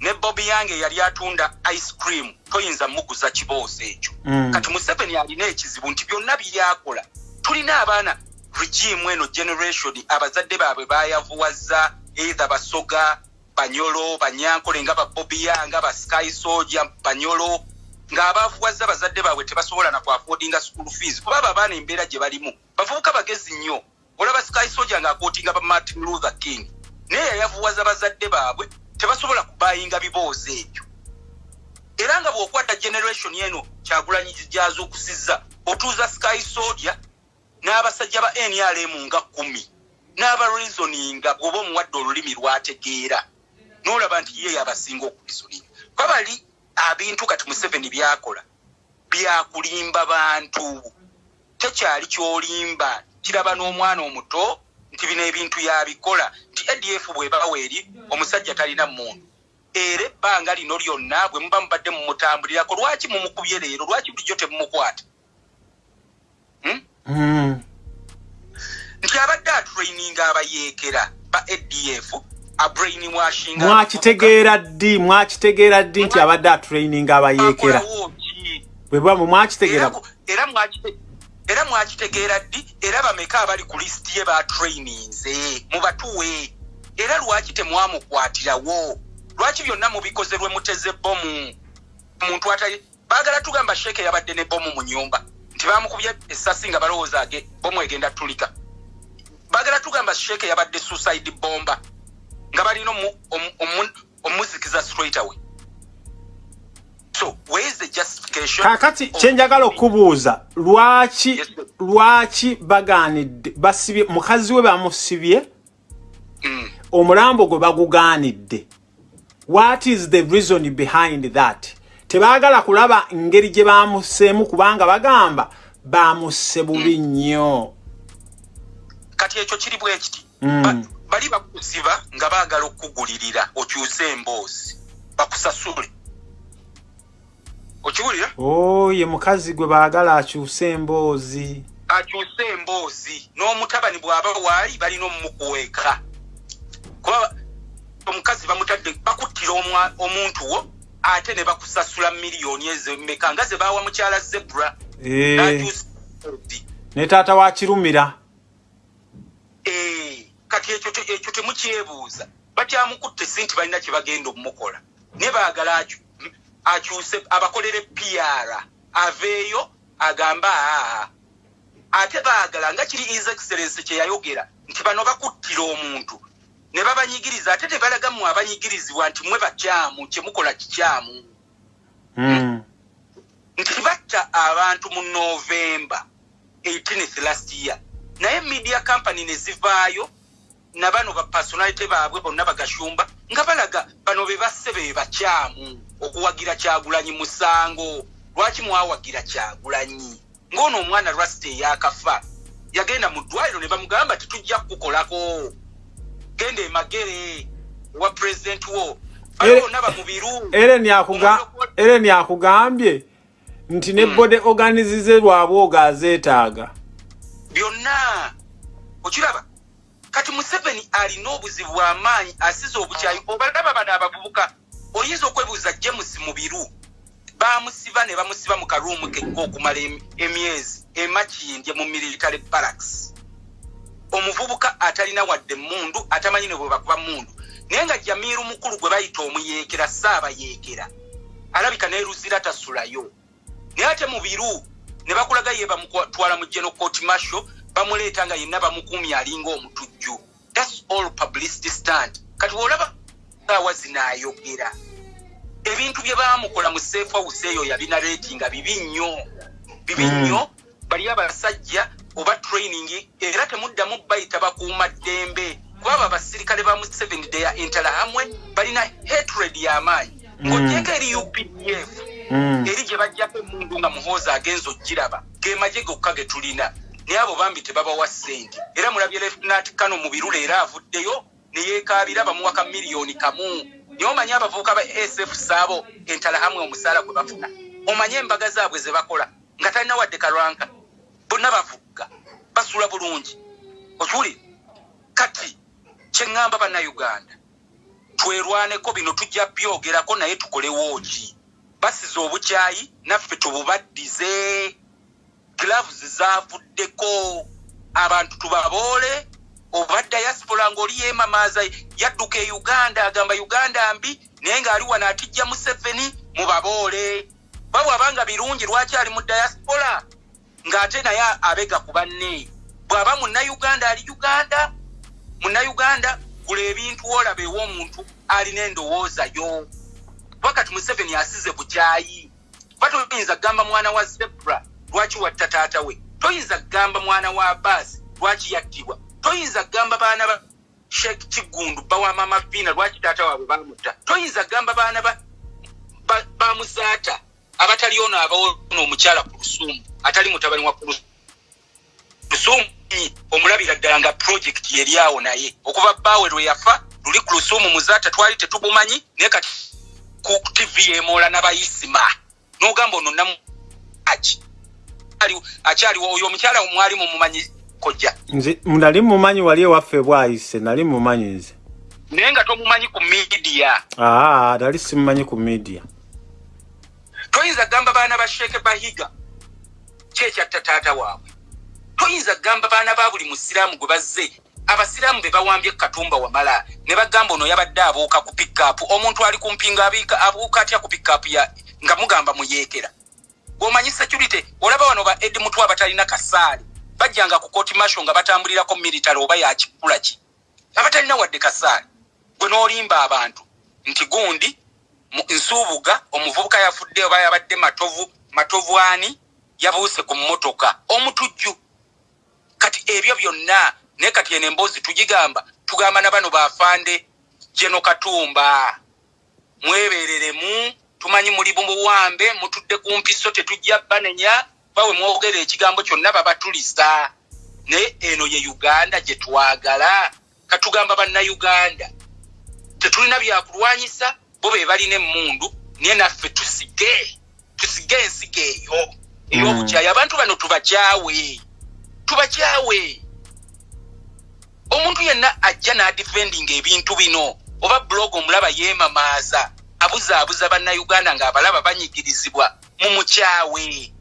ne bobi yange yali atunda ice cream toyinza muguza kiboozi ekyo. Mm. kati museveni alina ekizibu nti byonna byakola tulina abaana regimu eno generation abazadde baabwe bayavuwaza eitha basoga banyolo banyankole nga babobi yange ba sky soja banyolo ng'abaavuwaza bazadde baabwe tebasobola nakwafoodinga school fees. Kuba abo abaana embeera gye balimu bavubuka bagezi nnyo. Olaba sky soja ng'akootinga ba martin luther king naye yayavuwaza bazadde baabwe tebasobola kubayinga biboozi ebyo era nga bw'okwata generation eno kyagulanyi gyaza okusizza otuuza sky soja n'abasajja ba nrm nga kumi n'abareasoninga bw'oba omuwadde olulimi lwategeera. N'olaba nti ye yabasinga okureasoninga kwabali abintu kati museveni byakola byakulimba bantu. Tekyali kyolimba kiraba n'omwana omuto nti bino ebintu yabikola. Nti adf bwebawa eri omusajja talina muntu era ebbanga lino lyonna bwe muba mubadde mumutambulirako lwaki mumukubye leero? Lwaki bulijjo temumukwata? Hmm. Nti abadde atraininga abayeekera ba adf mwakitegeera ddi? Mwakitegeera ddi nti abadde atraining abayeekera? bwebwamu mwakitegeera era mwakitegeera ddi? Era bameka abali ku lisiti ye batraininze mubatuwe era lwaki temwamukwatirawo? Lwaki byonna mubikoze lwe muteze bomu muntu atali baagala tugamba sheeke yabadde ne bomu mu nyumba nti bamukubye esasi nga balowooza ge bomu egenda tulika. Baagala tugamba sheeke yabadde suicide bomba nga balina omuzikiza straight away. So whereis the justification kakati kyenjagala okubuuza lwaki lwaki bagaanidde basibye mukazi we bamusibye mm. omulambo gwe bagugaanidde. What is the reason behind that tebaagala kulaba ngeri gye bamuseemu kubanga bagamba bamusse bubi mm. nnyo. Kati ekyo kiri bwe kiti? Mm. bali bakusiba nga baagala okugulirira okyuse emboozi bakusasule. Okiwulira? Oye mukazi gwe baagala akyuse emboozi. Akyuse emboozi. N'omutabani bw'aba waali balina omumukuweeka kuba omukazi bamutadde bakuttira omuntu wo ate ne bakusasula miliyoni ezemeka nga ze bawa mukyala zebra? Eh. ne taata wakirumira eh, kati ekyo temukyebuuza. Batyamukutte si nti balina kyebagenda omumukola naye baagala akyuse abakolere pr aveeyo agamba aa ate baagala nga kiri his excellence kyeyayogera nti bano bakuttira omuntu ne babanyigiriza ate tebalaga mu abanyigirizibwa nti mwe bakyamu kyemukola kikyamu. Hmm. nti batta abantu mu novemba 18th last year. Naye media company ne zivaayo nabano bapersonality baabwe bonna bagashumba nga balaga bano be basse be bakyamu okuwagira kyagulanyi musango. Lwaki mwawagira kyagulanyi? Ng'ono omwana lwasite eyakafa yagenda mu ddwaliro ne bamugamba tetujja kukukolako genda emagere wa pulezidenti wo. Ereni akugambye nti ne hmm. bode organizize lwabwoga azeetaaga byonna. Okiraba kati museveni alina obuzibu bwamaanyi asiza obukyayi obalaba bano abavubuka oyinza okwebuuza james mu biru? Bamusiba ne bamusiba mu karuumu kekka okumala emyezi emakindye mu military barracks omuvubuka atalina wadde mundu atamanyi ne bwe bakuba mundu. Naye nga jamiiru mukulu gwe bayita omuyeekera saaba yeekera alabika neruzira tasulayo. Naye ate mu biru ne bakulaga ye bamutwala mu geno court marshal bamuleeta nga yenna bamukuumya alinga omutujju thats all publicity stand kati olaba saawa zinaayogera ebintu bye bamukola mu safe house eyo yabina ratinga bibi nnyo bibi nnyo. Mm. bali abasajja oba training era temuddamu bayita bakuuma ddembe. Kubaba abasirikale ba museveni deya entala hamwe balina hatred y'amaanyi mm. ng'ogyeko eri updf mm. eri gye bajjako emundu nga muhooza agenza ogiraba gemaje gokka ge tulina. Naye abo bambi tebabawa ssente. Era mulabye lefnat kano mu birula era avuddeyo neyeekabira bamuwaka miliyoni kamu. Naye omanye abavubuka ba sf saabo entala hamwe omusaala gwe bafuna? Omanye embaga zaabwe ze bakola? Nga talina wadde kalwanka. Bonna bavuga basula bulungi. Okiwuli kati kyeŋŋamba bannayuganda twerwaneko bino tujja byogerako naye tukolewo ki basiza obukyayi naffe tububaddize. Gloves zavuddeko. Abantu tubaboole. Oba diaspora ngaoli yemamaaza yadduka e uganda agamba uganda mbi naye ngaali wano atijja museveni mubaboole. Babwabanga birungi lwakyali mu diaspora ng'ate naye abega ku banne. Bw'aba munnayuganda ali uganda munnayuganda gula ebintu olaba ew'omuntu alina endowooza yo. Wakati museveni asize bukyayi. Kuba toyinza kugamba mwana wa zebra lwaki watta taata we? Toyinza kugamba mwana wa abaasi lwaki yattibwa? Toyinza kugamba baana ba shek kigundu bawamama piina lwaki taata waabwe bamutta toyinza kugamba baana bamuzaata abatali ono abaona omukyala ku lusumu atali mutabani wa lusumu omulabira ddala nga projekiti yeri awo naye. Okuva bbaawe lwe yafa luli ku lusumu muzaata twali tetubumanyi naye kati ku tv emoola n'abayisima. N'ogamba ono namuaki akyaliwo oyo omukyala mwali mumumanyi kojja. Nze nali mumanyi wali ewaffe bwayise nali mumanyi nze. Naye nga tomumanyi ku midiya aa nali simumanyi ku midiya toyinza kugamba baana ba sheeke bahiga kyekyatta taata waabwe? Toyinza kugamba baana ba buli musiraamu gwe bazze. Abasiraamu be bawambye katumba wamala ne bagamba ono yabadde abuuka ku pikapu omuntu ali kumpinga abuuka atya ku pikapu nga mugamba muyeekera? Gwomanyi security olaba wano ba edi mutw abatalina kasaali bajjanga ku kooti masho nga batambulirako military oba yakikula ki? Abatalina wadde kasaali gwe n'olimba abantu nti gundi nsuubuga omuvubuka yafudde oba yabadde matovu matovu ani yabuuse ku mmotoka omutujju. Kati ebyo byonna naye kati eno emboozi tugigamba tugamba na bano bafande jeno katumba. Mwebereremu tumanyi muli mubuwambe mutudde ku mpiso tetujja banenya bawe mwogera ekigambo kyonna babatulisa. Naye eno ye uganda gye twagala. Katugamba bannayuganda tetulina byakulwanyisa bo be balina emundu naye naffe tusige tusige ensiga eyo ey'obukyayi abantu bano tubakyawe. Tubakyawe. Omuntu yenna ajja n'adifendinga ebintu bino. Oba blog omulaba yeemamaaza. Abuzaabuza bannayuganda ng'abalaba banyigirizibwa mu mukyawe.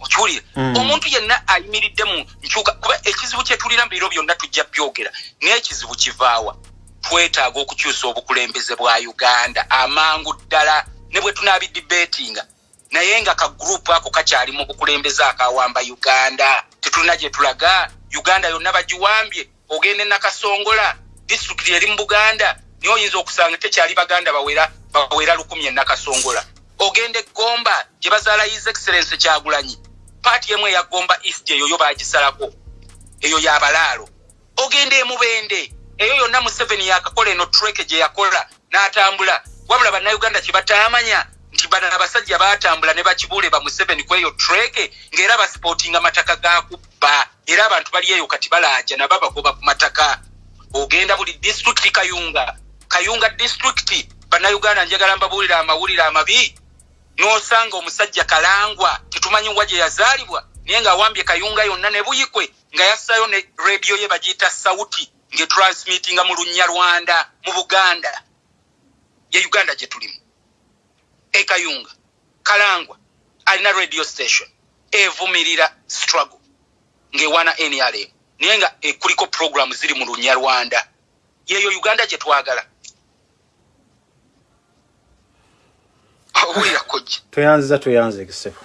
Okiwulire? Mm. omuntu yenna ayimiridde mu nkyuka kuba ekizibu kyetulina mu biro byonna tujja byogera. Naye ekizibu kivaawa. Twetaaga okukyusa obukulembeze bwa uganda. Amangu ddala ne bwe tunaabidibeetinga naye nga kagurupu ako kakyali mu bukulembeze akawamba uganda. Tetulina gye tulaga. Uganda yonna bagiwambye ogenda e nakasongola disitulikiti eri mu buganda niye oyinza okusanga tekyali baganda bawera bawera lukumi e nakasongola. Ogenda egomba gye bazaala his excellence kyagulanyi paati emu eyagomba east eyo yo bagisalako eyo yabalaalo ogenda emubende eyo yonna museveni yakakola eno trek gye yakola n'atambula. Wabula bannayuganda kye bataamanya nti bano abasajja baatambula ne bakibuule ba museveni ku eyo trek ng'era basipootinga mataka ga kubba. Era abantu bali eyo kati balaaja nabo bagoba ku mataka. Ogenda buli disitulikiti kayunga. Kayunga disitulikiti bannayuganda njagala mbabuulire amawulire amabi. N'osanga omusajja kalangwa tetumanyi wa gye yazaalibwa naye ng'awambye kayunga yonna ne buyikwe nga yassayo ne rediyo ye bagiyita sauti ng'etransmitinga mu lunnya rwanda mu buganda. Ye uganda gye tulimu ekayunga kalangwa alina radio station evumirira struggle ng'ewaana nrm naye nga ekuliko programu ziri mu lunnya rwanda yeyo uganda gye twagala. Owulira kojja toyanziza toyanze ekisebo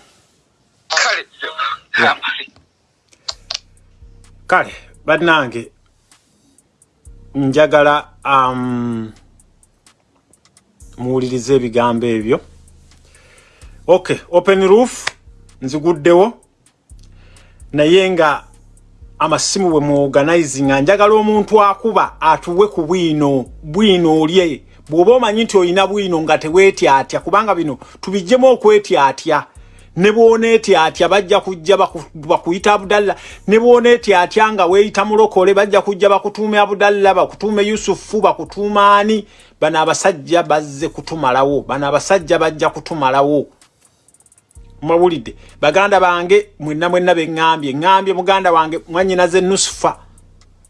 kale. Kale bannange njagala um, muwulirize ebigambo ebyo ok open roof nziguddewo. Naye nga amasimu bwe muorganizinga njagala omuntu akuba atuwe ku bwino bwino olye. Bw'oba omanyi nti olina bwino nga teweetyatya kubanga bino tubijjemu okwetyatya. Ne bwoneetyatya bajja kujja baku- bakuyita abudalla ne bwoneetyatya nga weeyita mulokole bajja kujja bakutuume abudalla bakutuume yusufu bakutuuma ani? Bano abasajja bazze kutumalawo bano abasajja bajja kutumalawo mwawulidde. Baganda bange mwenna mwenna beŋŋambye ŋŋambye. Muganda wange mwanyinaze nusufa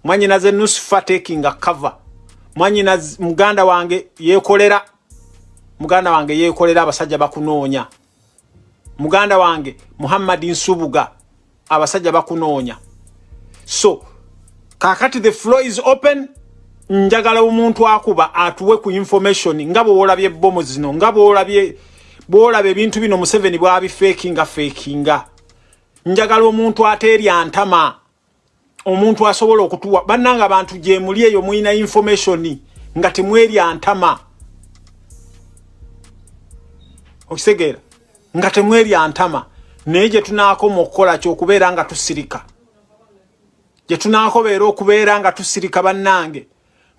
mwanyinaze nusufa takinga cover. Mwanyina muganda wange yeekolera. Muganda wange yeekolera abasajja bakunoonya. Muganda wange muhammadi nsubuga abasajja bakunoonya. So kakati the floor is open njagala omuntu akuba atuwe ku information nga bwolabye ebomu zino nga bwolabye bwolaba ebintu bino museveni bwabifeekinga feekinga njagala omuntu ateerya ntama omuntu asobola okutuwa. Bannanga abantu gye muli eyo mulina information nga temwerya ntama okitegeera nga temwerya ntama naye gye tunaakoma okukola kyokubeera nga tusirika. Gye tunaakobeera okubeera nga tusirika bannange.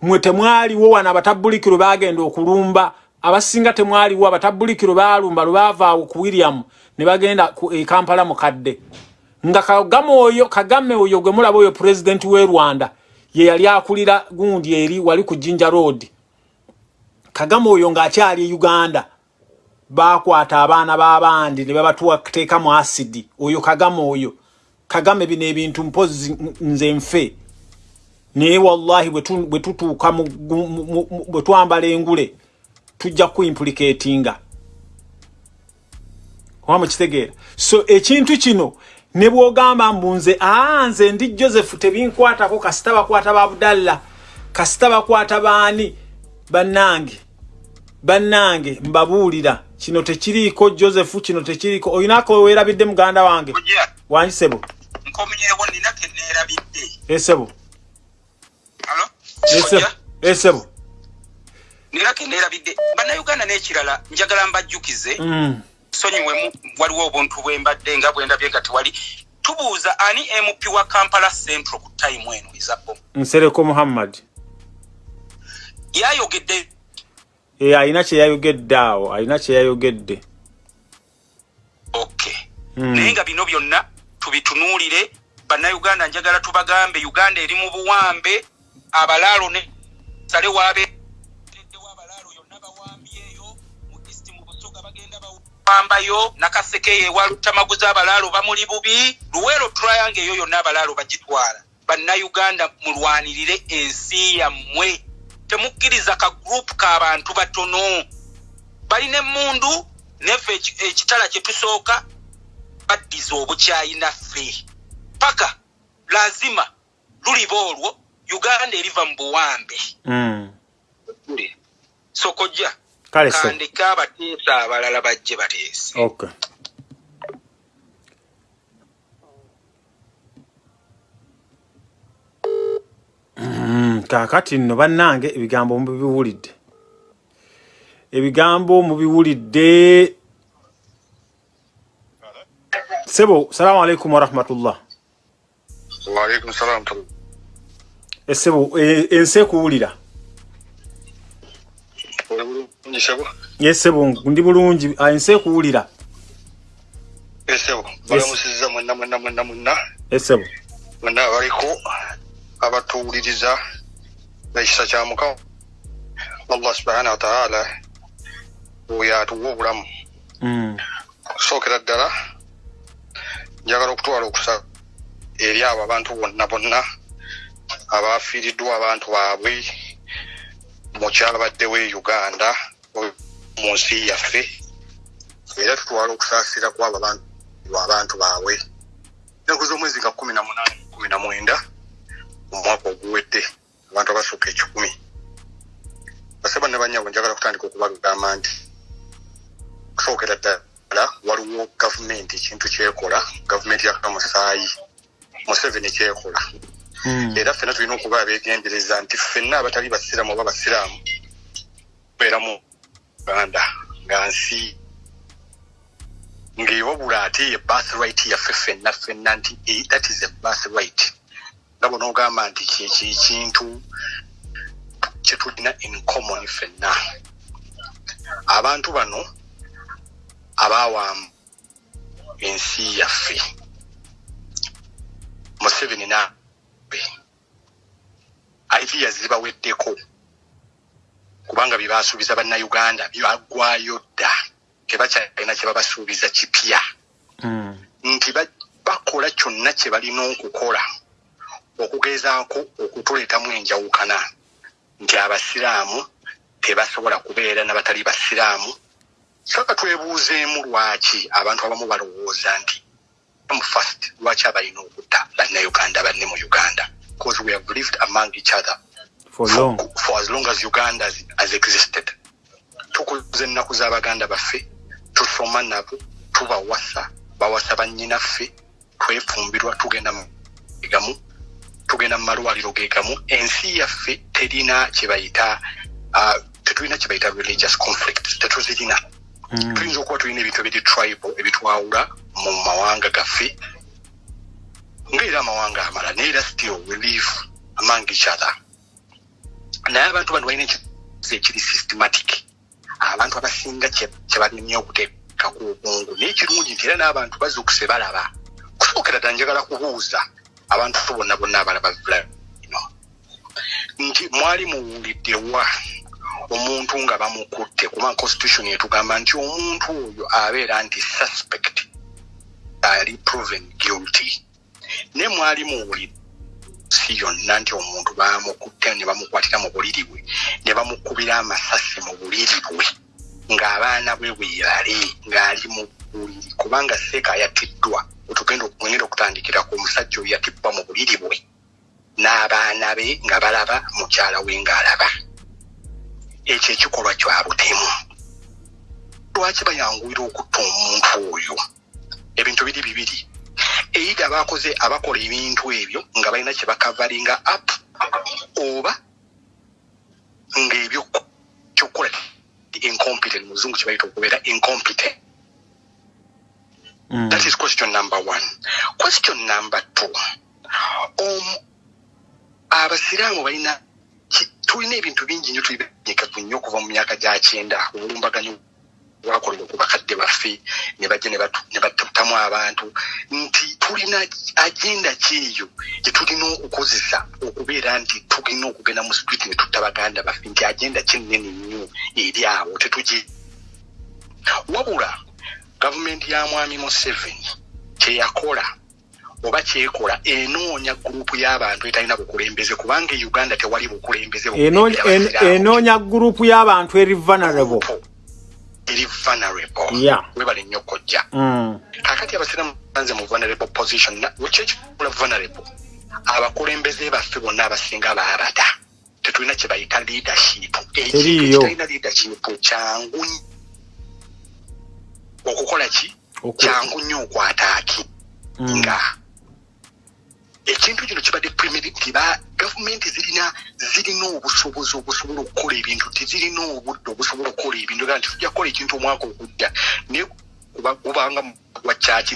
Mwe temwaliwo wano abatabulikiro bagenda okulumba abasinga temwaliwo abatabulikiro balumba lwe baava awo ku william ne bagenda ku- e kampala mukadde nga kagame oyo kagame oyo gwe mulaba oyo pulezidenti w'e rwanda ye yali akulira gundi eri wali ku jinja road. Kagame oyo ng'akyali e uganda bakwata abaana b'abandi ne babatuteeka mu asidi oyo kagame oyo. Kagame bino ebintu mpozi nze nfe. Naye wallahi bwe tu- bwe tutuuka bwe twambala engule tujja kuimplicatinga oba mukitegeera. So ekintu kino ne bwogamba mbu nze aa nze ndi joseph tebinkwatako kasita bakwata ba abdalla kasita bakwata baani? Bannange bannange mbabuulira kino tekiriiko joseph kino tekiriiko olinako weerabidde muganda wange? Nina keneerabidde esebo? Esebo nina keneerabidde bannayuganda n'ekirala njagala mbajjukize. Mm. sonyiwemu waliwo obuntu bwe mbadde nga bwe ndabye nga tewali. Tubuuza ani mp wa kampala central ku tayimu eno ezabbo? Nsereko muhammad. Yayogedde. E, alina kyeyayogedde awo alina kyeyayogedde okay Mm. naye nga bino byonna tubitunuulire bannayuganda njagala tubagambe uganda eri mu buwambe abalaalo ne sale waabe bawambayo nakasekeyo ewalutamaguza abalaalo bamuli bubi. Luweero triange eyo yonna abalaalo bagitwala. Bannayuganda mulwanirire ensi yammwe. Temukkiriza ka gurupu k'abantu batono. Balina emundu neffe ekitala kye tusooka baddiza obukyayinaffe paka lazima luliba olwo uganda eriva mu buwambe. Mm. sokojja kandika abateesa abalala bajje bateese. Okay. mm, kaakati nno bannange ebigambo mubiwulidde ebigambo mubiwulidde sebo salamu alaikum warahmatullah waalaikum salam esebo e, ensi ekuwulira oli bulungi sebo yesebo ndi bulungi. Ensi ekuwulira esebo balamusiza mwenna mwenna mwenna mwenna. Esebo mwenna abaliko abatuwuliriza ekisa kya mukama. Allah subhana wataala oyo atuwa obulamu. Mm. okusookera ddala njagala okutwala okusa eri abo abantu bonna bonna abafiiriddwa abantu baabwe mukyabaddewo e uganda mu nsi yaffe era tutwala okusaasira kwabo abantu abantu baabwe ennaku z'omwezi nga kumi na munaana kumi na mwenda mu mwaka oguwedde abantu abasukka ekikumi basaba ne banyabo njagala kutandika okubagamba nti okusookera ddala waliwo gavumenti ekintu kyekola gavumenti yakamusaayi museveni kyekola. Era ffenna tulina okuba abegendereza nti ffenna abatali basiraamu oba basiraamu tubeera mu uganda nga nsi. Ng'ewabula ate ye birth right yaffe ffenna ffenna nti eh, that is a birth right nga bonaogamba nti kyekyo ekintu kyetulina in common ffenna. Abantu bano abaawamu ensi yaffe museveni na idea zibaweddeko kubanga byebasuubiza bannayuganda byaggwayo dda tebakyalina kye babasuubiza kipya. Mm. nti ba- bakola kyonna kye balina okukola okugezaako okutuleetamu enjawukana. Nti abasiraamu tebasobola kubeera n'abatali basiraamu. Saka twebuuzeemu lwaki abantu abamu balowooza nti mu fast lwaki abalina okutta bannayuganda banne mu uganda? Because we have lived among each other for long. for, for as long as uganda has, has existed. Tukuza ennaku z'abaganda baffe tusoma nabo tubawasa bawasa bannyinaffe twefumbirwa tugenda mu gamu tugenda mu malwaliro ge gamu ensi yaffe terina kyebayita uh, tetulina kyebayita religious conflict tetuzirina. Tuyinza okuba tulina ebintu ebiri tribal ebitwawula mu mawanga gaffe ngaera amawanga amala naye era still we live among each other. Naye abantu bano balina ekizi ekiri systematic. Abantu abasinga kye kye balina okuteeka ku obwongu naye kirungi nti era n'abantu bazuukuse balaba. Kusookera ddala njagala kubuuza abantu bonna bonna abalaba ino nti mwali muwuliddewa omuntu nga bamukutte kuba constitution etugamba nti omuntu oyo abeera nti suspect ali proven guilty. Naye mwali muwulidde si yonna nti omuntu bamukutte ne bamukwatira mu buliri bwe ne bamukubira amasasi mu buliri bwe ng'abaana bwe bwebale ng'ali mu buliri kubanga seeka yatiddwa otugenda okugenda okutandikira ku omusajja oyo yatibbwa mu buliri bwe n'abaana be nga balaba mukyala we ng'alaba ekyo ekikolwa kya butemu. Lwaki bayanguira okutta omuntu oyo? Ebintu biri bibiri. Eitha abakoze abakola ebintu ebyo nga balina kye bakavalinga up oba ngaebyo kyokukola incompetent muzungu kye bayita okubeera incompetent. Mm. that is question number one. Question number two. Um, abasiraamu balina tulina ebintu bingi nnyo tulibenyekavu nnyo okuva mu myaka gya kyenda. Obulumbaganyo bwakolebwa ku bakadde baffe ne bajja ne batutamu abantu. Nti tulina agenda kyeyo gyetulina okukozesa okubeera nti tulina okugenda mu street ne tutta baganda baffe nti agenda kyenene nnyo eri awo tetugi wabula gavumenti ya mwami museveni kyeyakola oba kyekola enoonya gurupu y'abantu etalina bukulembeze kubanga e uganda tewali bukulembeze Enoonya- en- enoonya gurupu y'abantu eri vulnerable. Eri vulnerable. Webale nnyo kojja Mm. kakati abasiramu banze mu vulnerable position kyekikula vulnerable? Abakulembeze baffe bonna abasinga baabata tetulina kye bayita leadership. Ekintu Teriiyo. kitalina leadership kyangu okukola ki? Kyangu nnyo okwataaki Mm. nga ekintu kino kibadde primitive ba gavumenti zirina zirina obusobozi obusobola okukola ebintu tezirina obudde obusobola okukola ebintu gaa nti tujja kukola ekintu omwaka ogujja naye kuba- gubanga gwa kyaki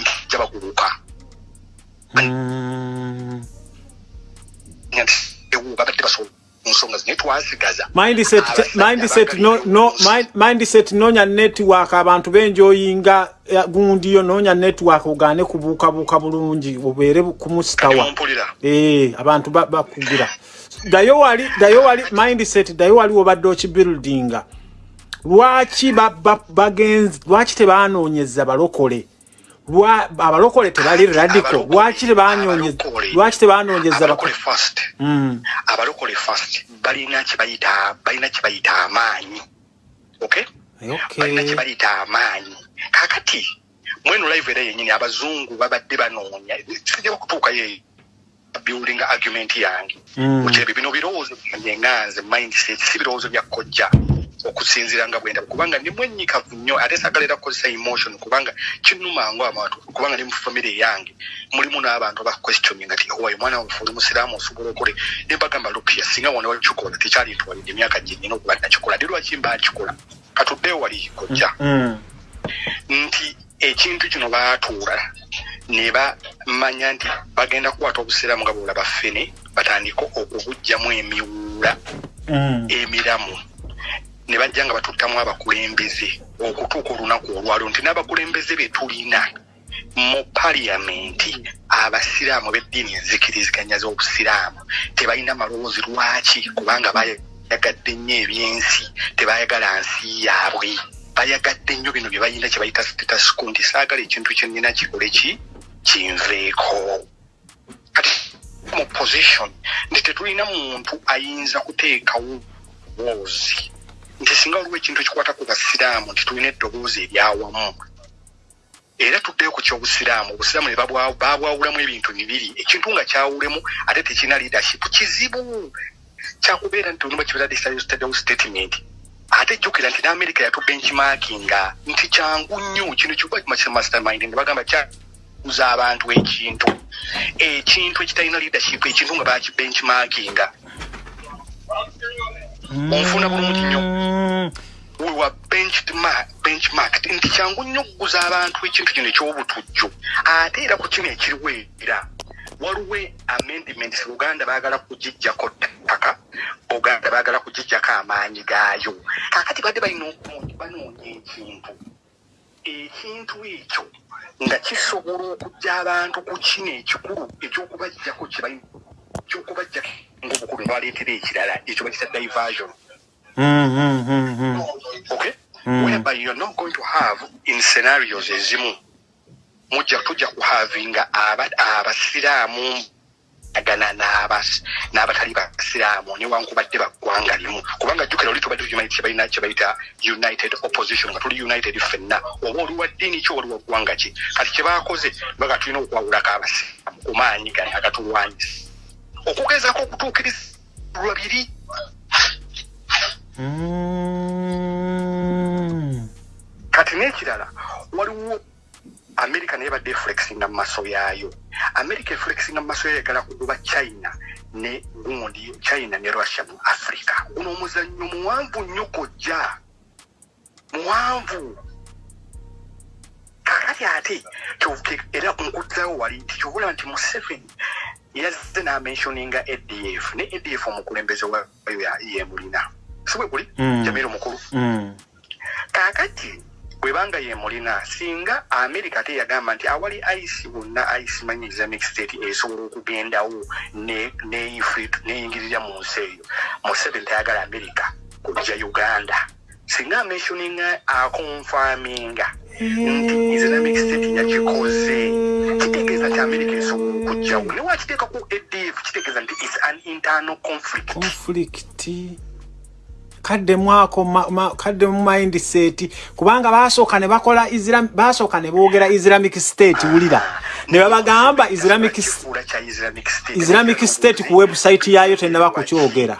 Mm. nga nti ewo babadde basobola ku nsonga zinaye twasigaza. Mindset nonya network abantu benjoyinga eh, gundi yo nonya network ogane kubuuka buuka bulungi obeere bu- kumusitawa eh abantu ba- bakugira. Dayo wali dayo wali mindset dayo wali obadde okibuildinga lwaki ba- ba- bagenzi lwaki tebanoonyeza balokole? lwa abalokole tebali radical. Abalokole- lwaki tebanyonyeza abalokole- first. Mm, abalokole first. Balina kyebayita balina kyebayita amaanyi. Okay? Balina okay kyebayita amaanyi. Kakati mweno live era yenyini abazungu babadde banoonya. Sijja bakutuukayo building argument yange. Mm. mukirebe bino birowoozo byange nganze mindset si birowoozo bya kojja okusinziira nga bwenda. Kubanga ndi mwenyikavu nnyo ate sagala era kukozesa emotion kubanga kinnumangu abantu kubanga ndi mu famire yange. Mulimu n'abantu aba questioning ati owayo mwana wafe oli musiraamu osobola okole. Ne mbagamba lupya singa wona wakikola tekyali ntwalidde emyaka gye nina okuba nakikola. Ndi lwaki mba nkikola? Katuddeyo wali kojja. Mm. nti ekintu kino baatuula ne bamanya nti bagenda kukwata obusiraamu nga bwolaba ffene batandike okubugjamu emiwuula Mm. Ne bajja nga batuttamu abakulembeze okutuuka olunaku olwaliro nti n'abakulembeze be tulina mu paliyamenti abasiraamu b'eddiini enzikiriziganya z'obusiraamu. Tebalina malowoozi lwaki? Kubanga bayagadde nnyo ebyensi tebayagala nsi yaabwe. Bayagadde nnyo bino bye bayina kye bayita statusco nti saagala ekintu kye nnina kikole ki? Kinveeko. Kati mu position nti tetulina muntu ayinza kuteekawo ddoboozi nti singa waliwo ekintu ekikwata ku basiraamu nti tulina eddoboozi eryawamu era tuddeyo ku kyobusiraamu obusiraamu ne babwa- babwawulamu ebintu bibiri. Ekintu nga kyawulemu ate tekirina leadership kizibu! Kyakubeera nti olumba kibeera desayo statement. Ate jjukira nti n'amerika yatu benchmarkinga nti kyangu nnyo kino kikuba mastermind ne bagamba kyakuza abantu ekintu. Ekintu ekitalina leadership ekintu nga bakibenchmarkinga Onfuna bulungi nnyo. Mm. wewa benchmark benchmark nti kyangu nnyo okuguza abantu ekintu kino ekyobutujju ate era ku kino ekiriwo era waliwo amendments uganda baagala kugijjako ttaka uganda baagala kugijjako amaanyi gaayo. Kakati badde balina okunoonya banoonya ekintu. Ekintu ekyo nga kisobola okujja abantu ku kino ekikulu ekyokubajjako kyebalina ekyokubajjako ngaobukulu nebaleetera ekirala ekyo bakita diversion. Mm, mm, mm, mm. okay? Whereby you're not going to have in scenarios ezimu mujja tujja kuhavinga aba- abasiraamu agana n'abatali basiraamu newankubadde baggwanga limu. Kubanga jjukira oli tubadde tukimanyi kyebayita united opposition nga tuli united ffenna. Oba oli wa ddiini ki oli wa ggwanga ki? Kati kyebakoze baga tulina okwawulako abasiraamu ku maanyi gani agatulwanyisa okugezaako okutuukiriza lwabiri Mm. kati n'ekirala waliwo america naye badde eflexinga mu maaso yaayo. America eflexinga mu maaso yayo yagala kugoba china ne gundi china ne russia mu africa. Guno omuzannyo muwanvu nnyo kojja muwanvu. Kakati ate era nkuddayo wali nti kyobulaba nti museveni yazze n'amentioninga adf ne adf omukulembeze wayo yemulina si bwe guli Mm. jamiru mukulu. Mm. kaakati bwebanga ye mulina singa amerika ate yagamba nti awali ice bonna ice manyi islamic state esobola okugendawo neyingirira mu nsi eyo. Museveni tayagala amerika kujja uganda. Singa amentioninga akonfaminga nti islamic state yakikoze kitegeeza nti amerika esobola okujjawo ne wakiteekaku adf kitegeeza nti is an internal conflict. Conflict kadde mwako kadde mu mindset kubanga basooka ne bakola basooka ne boogera islamic state wulira. Ne babagamba islamic islamic state ku website yaayo tenaba kukyogera.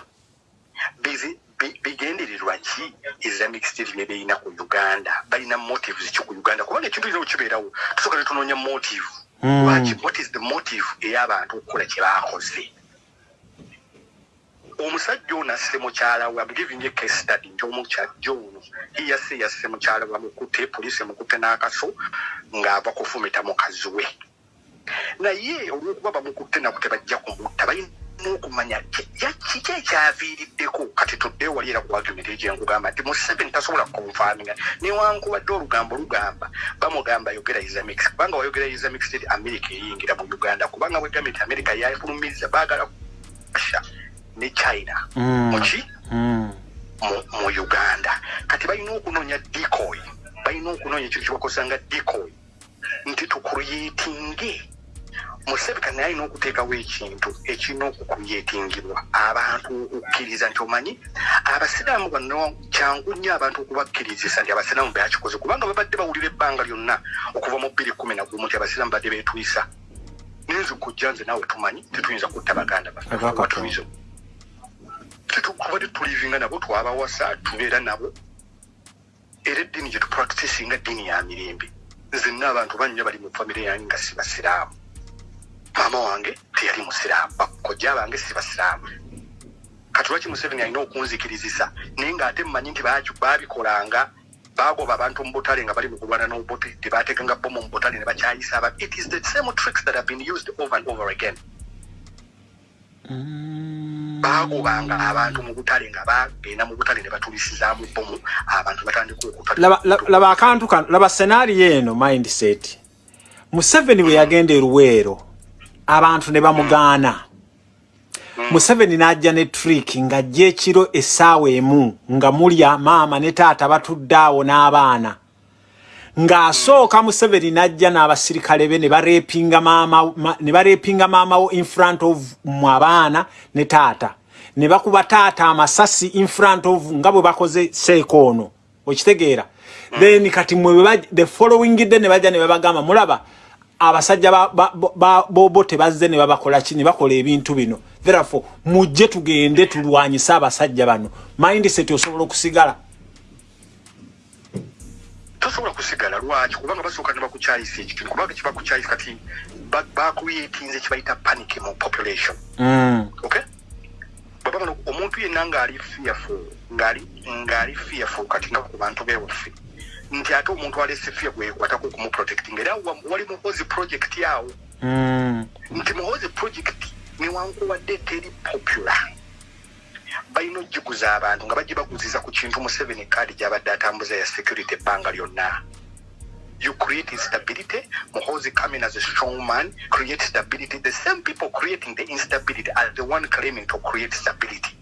Bigendererwa ki islamic state ne beyina ku uganda. Balina motives ki ku uganda. Kubanga ekintu kino kibeerawo tusooka ne tunoonya motive. Hmm. lwaki? What is the motive ey'abantu okukola kye baakoze? Omusajja ono asse mukyala we amgiving a case study nti ono yasse yasse mukyala we amukute poliisi emukutte n'akaso ng'ava kufumita mukazi we. Naye olwokuba bamukutte nabo tebajja kumutta balina okumanya kiki ekyaviiriddeko? Kati tudde wali era ku argument egyenkugamba nti museveni tasobola kukonfaminga newankubadde olugambo lugamba bamugamba yogera islamic kubanga wayogera islamic state america eyingira mu uganda kubanga bwegambye nti america yafulumiriza baagala kusha ne china. Mm. muki mm. mu uganda. Kati balina okunoonya decoy balina okunoonya ekintu kyebakozesanga decoy nti tukuyetinge musevika naye alina okuteekawo ekintu ekirina okukuyetingibwa abantu okukkiriza nti omanyi abasiraamu bano kyangu nnyo abantu okubakkirizisa nti abasiraamu bakikoze kubanga babadde bawulira ebbanga lyonna okuva mu bbiri kumi nagumu nti abasiraamu badde betwisa nayinza okujja nze naawe tumanyi tetuyinza kutta baganda baffe tetukuba tetulivinga nabo twabawasa tubeera nabo. Era eddiini gye tupractisinga eddiini ya mirembe. Nzenna abantu bannyo bali mu famire yange nga si basiraamu maama wange teyali musiraamu bakojja bange si basiraamu. Kati lwaki museveni alina okunzikirizisa? Naye ng'ate mmanyi nti baabikolanga bagoba abantu mu butale nga bali mu kulwana n'obote tebateganga bomu mu butale ne bakyayisa abantu it is the same tricks that have been used over and over again. Mm. bagobanga abantu mu butale nga bagenda mu butale ne batulisizaamu bomu abantu batandika okutalaba akantu kano laba senario eno mindset museveni bwe yagenda eruweero abantu ne bamugaana. Museveni n'ajja ne trick ng'ajja ekiro essaawa emu nga mulya maama ne taata batudde awo n'abaana. Ng'asooka Museveni najja n'abasirikale be ne bareepinga maama ne bareepinga maama wo in front of mu abaana ne taata. Ne bakuba taata amasasi in front of nga bwe bakoze seeko ono. Okitegeera? Then kati mwe the following day ne bajja ne babagamba mulaba abasajja bobo tebazze ne babakola ki ne bakola ebintu bino. Therefore mujje tugende tulwanyise abasajja bano. Mindset osobola okusigala? Tosobola kusigala lwaki? Kubanga basooka ne bakukyayisa ekitundu kubanga kibakukyayisa kati bakuyeitinze kibayita panic mu population. Mm. okay? Babagano omuntu yenna ngaali fearful ngaali ngaali fearful kati nga ku bantu bewaffe nti ate omuntu alese fear gwekwatako okumuprotecting era wali muhozi project yawo mm. nti muhozi project newankuwadde teri popular. Balina ogikuza abantu nga bajje baguziza ku kintu museveni kaadi gyabadde atambuza ya security ebbanga lyonna. You create instability. Muhozi coming as a strong man create stability. The same people creating the instability are the one claiming to create stability.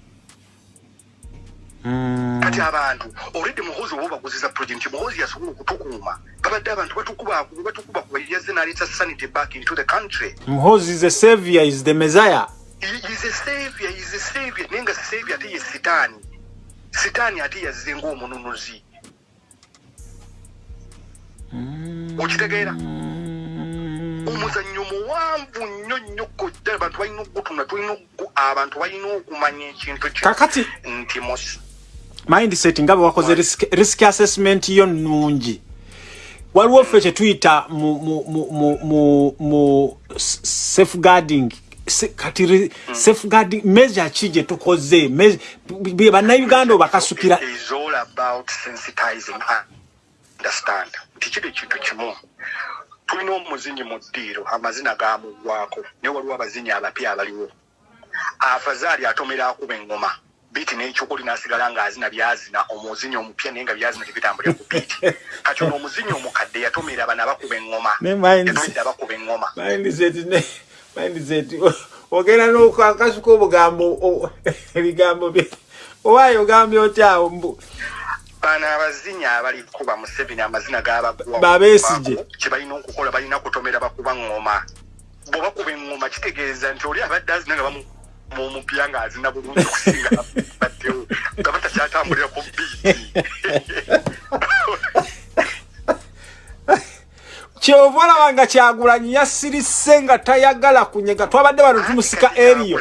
Kati abantu olwedde muhozi oba baguziza project muhozi yasobola okutukuuma babadde abantu batukuba kubayaze naleeta sanity back into the country. Muhozi is a savior is the messiah. Is a savior is a savior. Naye nga savior ate ye sitaani. Sitaani ate yazze ngaomununuzi mm. okitegeera? Omuzannyo muwanvu nnyo nnyo kodda abantu balina okugutuna tulina abantu balina okumanya ekintu kakati nti mindset nga bwe wakoze risk assessment yo nnungi. Waliwo ffe kyetuyita mu safeguarding kati safeguarding measure ki gye tukoze? Bannayuganda obakasukira nti kiri ekintu kimu. Tulina omuzinyi mu ddiiro amazina gamugwako naye waliwo abazinyi abapya abaliwo. Afazaali atomera akuba eŋŋoma biiti n'ekyokoli n'asigala ng'azina byazina omuzinyi omupya naye nga byazina tebitambulira ku biiti kati ono omuzinyi omukadde yatomera bano abakuba eŋŋoma abakuba eŋŋoma mindset ogenda n'okakasuka obugambo ebigambo bye. Owaayo ogambye otyawo bano abazinya abalikuba museveni amazina gabagwa Babesigye. kyebalina okukola balina kutomera bakuba ngoma. Bwebakuba eŋŋoma kitegeeza nti oli abadde azina nga bamu- mu mupya nga azina bulungi okusinga baddewo nga batakyatambulira ku biiti kyova olaba nga kyagulanyi yasirise nga tayagala kunyega. Twabadde bano tumusika eriyo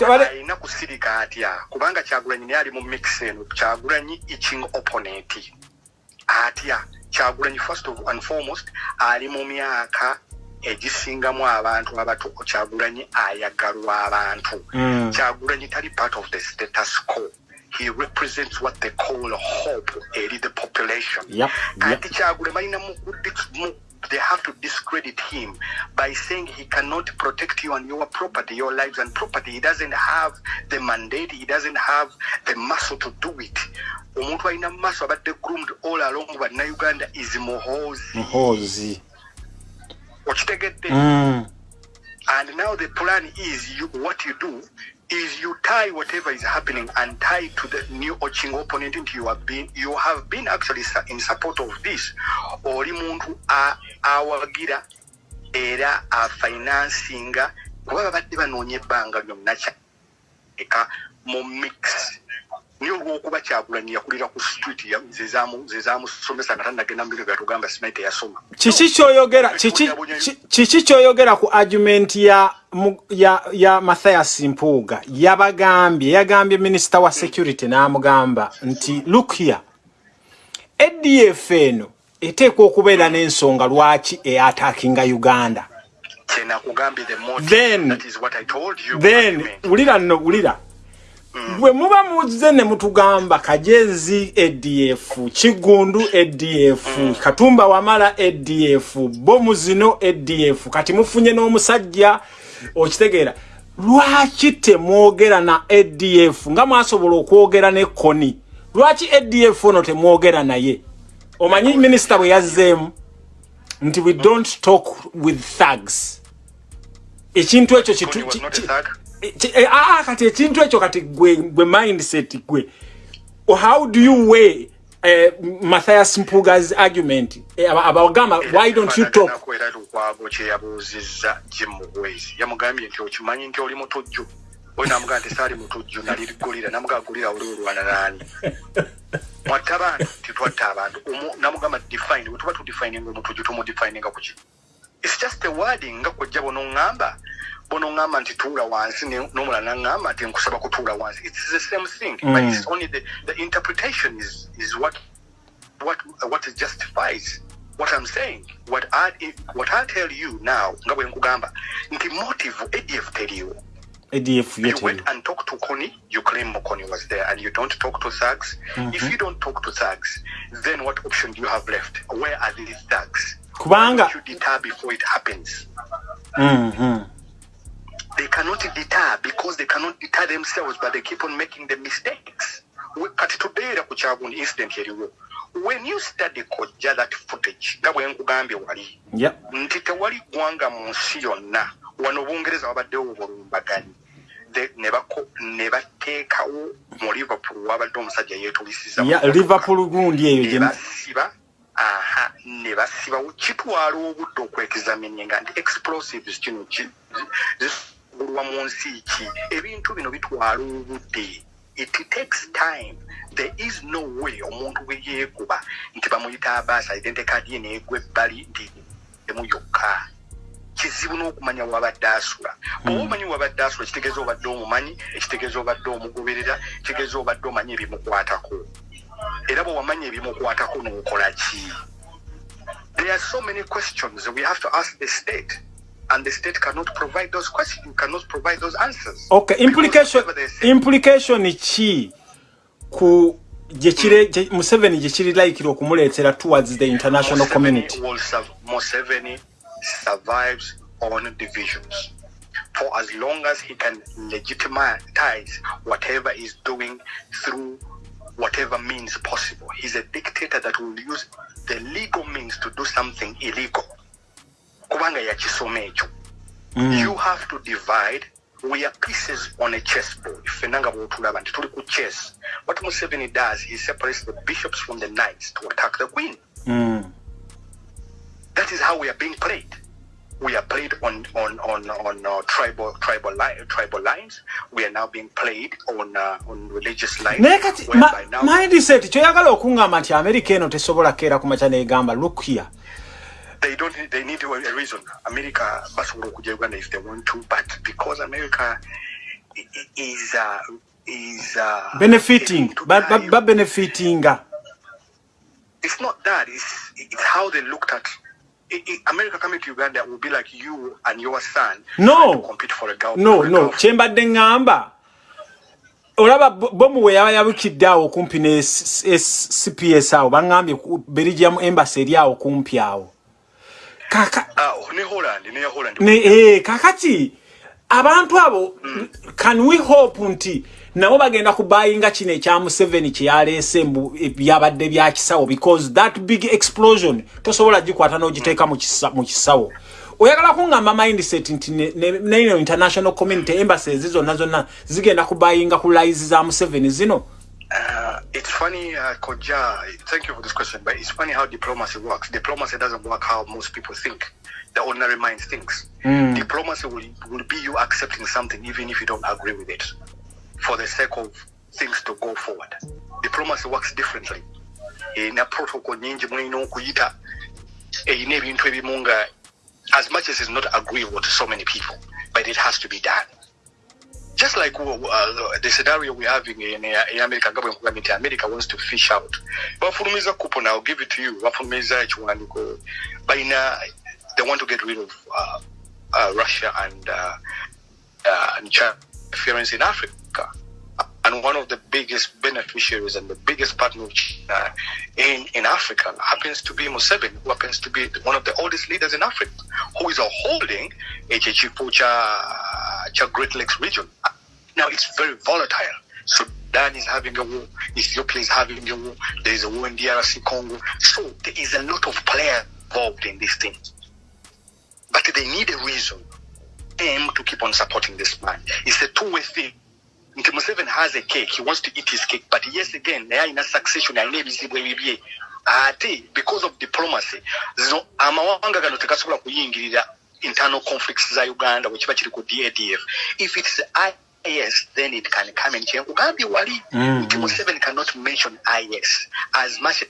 alina kusirika atya? Kubanga kyagulanyi naye ali mu mix eno. Kyagulanyi itching opponent. Atya? Kyagulanyi first of and foremost ali mu myaka egisingamu abantu abato kyagulanyi ayagalwa abantu. Mm. kyagulanyi tali part of the status quo. He represents what they call hope eri the population. Anti kyagule balina mu mu- they have to discredit him by saying he cannot protect you and your property your lives and property. He doesn't have the mandate he doesn't have the muscle to do it. Omuntu alina muscle abadde groomed all along bannayuganda is muhoozi. Muhoozi okitegedde. Mm. and now the plan is you what you do is you tie whatever is happening and tie to the new oching opponent into you have been you have been actually in support of this. Oli muntu awagira era afinansinga kuba babadde banoonya ebbanga lyonna kyeka mu mix naye olwokuba kyagulanyi yakulira ku street ya- ze zamu- ze zamusomesa nga tanagenda mubiro gatugamba simanyi teyasoma kiki kyoyogera kiki ki- kiki kyoyogera ku argument ya ya ya Matthias Mpuuga? Yabagambye yagambye minister wa security n'amugamba nti look here. ADF eno eteekwa okubeera n'ensonga lwaki eatakinga Uganda? Then- then wulira nno wulira bwe muba muzze ne mutugamba kajezi adf kigundu adf katumba wamala adf bomu zino adf kati mufunye n'omusajja okitegeera lwaki temwogera na adf nga mwasobola okwogera ne koni. Lwaki adf ono temwogera naye? Omanyi minisita bwe yazzeemu nti we don't talk with thugs. Ekintu ekyo ki- ki-. Ki- eh, ah, ah, kati ekintu ekyo kati gwe gwe mindset gwe. How do you weigh uh, Matthias Mpuga's argument? Eh, aba- abagamba why don't you talk? Ekifaananako era lukwago kye yabuuzizza jim mugwezi. Yamugambye nti okimanyi nti oli mutujju? Oyo namugamba nti saali mutujju nalirigulira namugaa gulira oli olwana naani mwatta abantu titwatta abantu. Namugamba define. Bwe tuba tudefininga omutujju tumudefininga kuki its just a wording nga kwojja bonoŋŋamba bonoŋŋamba nti tuula wansi ne- n'omulala naŋŋamba nti nkusaba kutuula wansi its the same thing but Mm. it's only the, the interpretation is, is what what what justifies what I'm saying. What I what I tell you now, nga bwe nkugamba nti motive ADF teriwo. ADF You yet went and talked to Connie, you claim Connie was there, and you don't talk to thugs. If you don't talk to thugs, then what option do you have left? Where are these thugs? Why kubanga you deter before it happens? Mhm. They cannot deter because they cannot deter themselves, but they keep on making the mistakes. Kati tubeera ku kyagundi incident eriwo. When you study kojja that footage, nga bwe nkugambye wali, nti tewali ggwanga mu nsi yonna wano obungereza wabaddewo obulumbaganyi ne bateekawo mu liverpool wabadde omusajja yeetulisiza liverpool gundi eyo ne gye basiba aha ne basibawo kitwala obudde okwekizamininga nti explosives kino zisubulwa mu nsi ki? Ebintu bino bitwala obudde. It takes time. There is no way omuntu bwe yeekuba nti bamuyita abaasa identity card ye neegwa ebbali nti emu yokka. Kizibu n'okumanya wabadde asula. Bw'oba omanyi wabadde asula kitegeeza obadde omumanyi ekitegeeza obadde omugoberera kitegeeza obadde omanyi ebimukwatako. Era bwe wamanya ebimukwatako n'okola ki? There are so many questions we have to ask the state and the state cannot provide those questions cannot provide those answers. Okay implication Because whatever they say- implication ki? Ku gye kire mm. gye- Museveni kiri laikira okumuleetera towards the international Museveni community. will serve, Museveni survives on divisions. For as long as he can legitimize whatever he's doing through whatever means possible, he's a dictator that will use the legal means to do something illegal. Kubanga yakisoma ekyo. Mm. You have to divide we are pieces on a chessboard fenna nga bwotulaba nti tuli ku chess what museveni does he separates the bishops from the knights to attack the queen Mm. that is how we are being played we are played on on on on uh, tribal tribal li- tribal lines we are now being played on uh, on religious lines naye kati ma- now mindset kyoyagala okuŋŋamba nti amerika eno tesobola keera ku maca negamba look here they don't they need a, reason. America basobola okujja uganda if they want to but because america is uh, is uh, benefiting. ba- babenefitinga it's not that it's it's how they looked at america coming to uganda will be like you and your son No. to compete for a girl no no. girl. kyembadde ŋŋamba olaba bo- bomu we yaba yabukidde awo kumpi ne cps awo. Baŋŋambye belgium embassy eri awo kumpi awo kaka Ah, ne holland ne holland. Ne eh, kakati abantu abo can we hope nti nabo bagenda kubayinga kino ekya museveni kyeyaleese mbu byabadde bya kisawo? Because that big explosion tosobola gikwata n'ogiteeka mu kisa- mu kisawo. Oyagala kuŋŋamba mindset nti ne- ne- neino international community embassies zonna zonna zigenda kubayinga ku lies za museveni zino Uh, it's funny, uh, Koja. Thank you for this question, but it's funny how diplomacy works. Diplomacy doesn't work how most people think. The ordinary mind thinks. Diplomacy will, will be you accepting something even if you don't agree with it, for the sake of things to go forward. Diplomacy works differently. In protocol nyingi mulina okuyita erina ebintu ebimu nga as much as it's not agreeable to so many people, but it has to be done. Just like uh, uh, the scenario we're having in, uh, in America, government America wants to fish out. Bafulumiza coupon, I'll give it to you. Bafulumiza ekiwandiiko. Bayina, they want to get rid of uh, uh, Russia and uh, uh, and China interference in Africa. And one of the biggest beneficiaries and the biggest partner in, in Africa happens to be Museveni, who happens to be one of the oldest leaders in Africa, who is holding kya Great Lakes region. Now it's very volatile. Sudan is having a war, Ethiopia is having a war, there is a war in DRC Congo. So there is a lot of players involved in this thing. But they need a reason to keep on supporting this man. It's a two-way thing. Nti Museveni has a cake, he wants to eat his cake, but yes again, naye alina succession, alina ebizibu ebibye. Ate, because of diplomacy, zino amawanga gano tegasobola kuyingirira internal conflicts za Uganda, wekiba kiri ku DADF. If it's IS, then it can come and change. Ugambi wali, Mm, nti mm. Museveni cannot mention IS as much as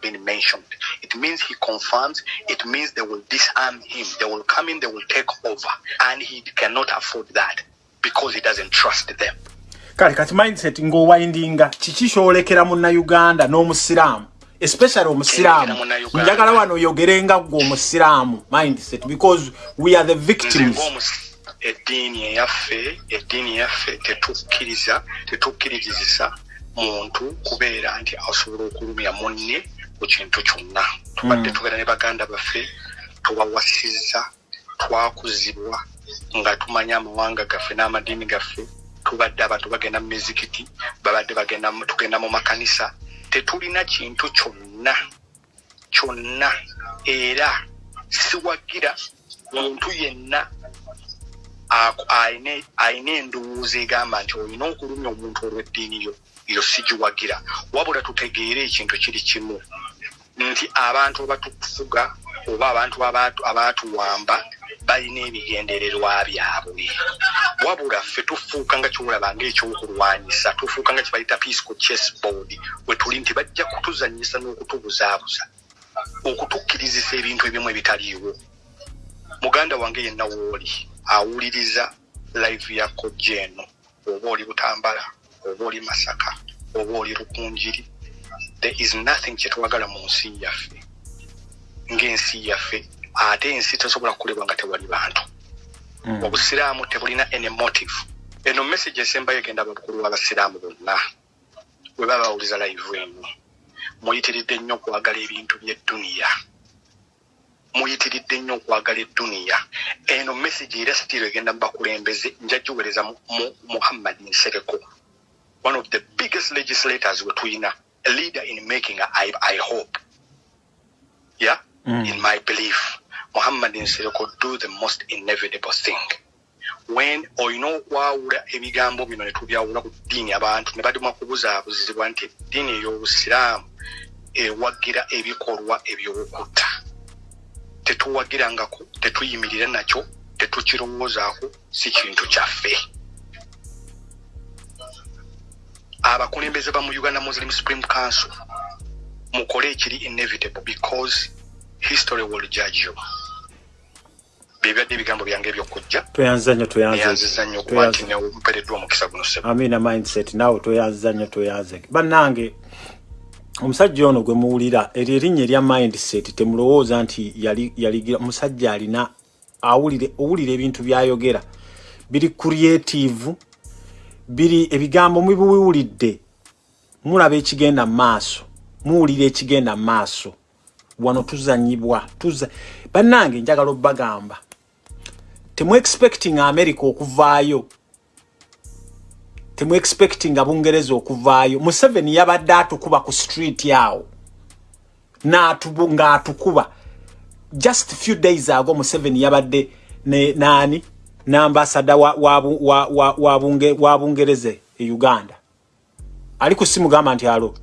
been mentioned. It means he confirms, it means they will disarm him. They will come in, they will take over. And he cannot afford that because he doesn't trust them. Kale kati mindset ng'owindinga kiki kyolekera munnayuganda n'omusiraamu? Especially omusiraamu. Njagala wano oyogerenga gwe omusiraamu mindset because we are the victims. Eddiini eyaffe eddiini eyaffe tetukkiriza tetukkirizisa muntu kubeera nti asobola okulumya munne ku kintu kyonna. Tubadde tubeera ne baganda baffe tubawasizza twakuzibwa nga tumanya amawanga gaffe n'amadiini gaffe tubadde abantu bagenda mu mizikiti babadde tugenda mu makanisa tetulina kintu kyonna kyonna. Era siwagira muntu yenna ayina endowooza egamba nti olina okulumya omuntu olw'eddiini yo yo sigiwagira. Wabula tutegeere ekintu kiri kimu. Nti abantu abatufuga oba abantu abatu- abaatuwamba balina ebigendererwa byabwe wabula ffe tufuuka nga kyolaba ngaekyokulwanyisa tufuuka nga kibayita peaceco chessboard wetuli nti bajja kutuzanyisa n'okutubuzaabuza okutukkirizisa ebintu ebimu ebitaliiwo. Muganda wange yenna wooli awuliriza live ya kojja eno oba oli butambala oba oli masaka oba oli lukunjiri there is nothing kyetwagala mu nsi yaffe ng'ensi yaffe ate ensi tesobola kukolebwa nga tewali bantu obusiraamu tebulina any motive eno message esembayo egenda bakulu b'abasiraamu bonna. Bwe baba bawuliza live eno muyitiridde nnyo okwagala ebintu by'edduniya muyitiridde nnyo okwagala edduniya eno message era sitiiro egenda mu bakulembeze njagiweereza mu mu- muhammad nsereko one of the biggest legislators we tulina a leader in making i, I hope. Yeah? Mm. in my belief muhammad nsereko do the most inevitable thing. When olina okwawula ebigambo bino ne tubyawula ku ddiini abantu ne badima kubuzaabuzibwa nti eddiini ey'obusiraamu ewagira ebikolwa ebyokutta tetuwagirangako tetuyimirira nakyo tetukirowoozaako si kintu kyaffe. Abakulembeze ba mu uganda muslim supreme council mukole ekiri inevitable because history will judge you byebadde ebigambo byange ebyokujja. Toyanziza nnyo toyanziza nnyo okuba nti mpereddwa omukisa guno sebo. Amina mindset. Naawe toyanziza nnyo toyanze. Bannange omusajja ono gwe muwulira eryo erinnya erya mindset temulowooza nti yaligira musajja alina awulire owulira ebintu byayogera. Biri creative biri ebigambo mubiwulidde mulaba ekigenda maaso muwulira ekigenda maaso wano tuzanyibwa tuza bannange njagala obbagamba temu expecting america okuvaayo. Temu expecting abungereza okuvaayo. Museveni yabadde atukuba ku street yawo. Ng'atukuba. Just few days ago museveni yabadde ne naani n'ambasada wa, wa, wa, wa, wa, wa bungereze e uganda. Ali ku simu gamba nti alo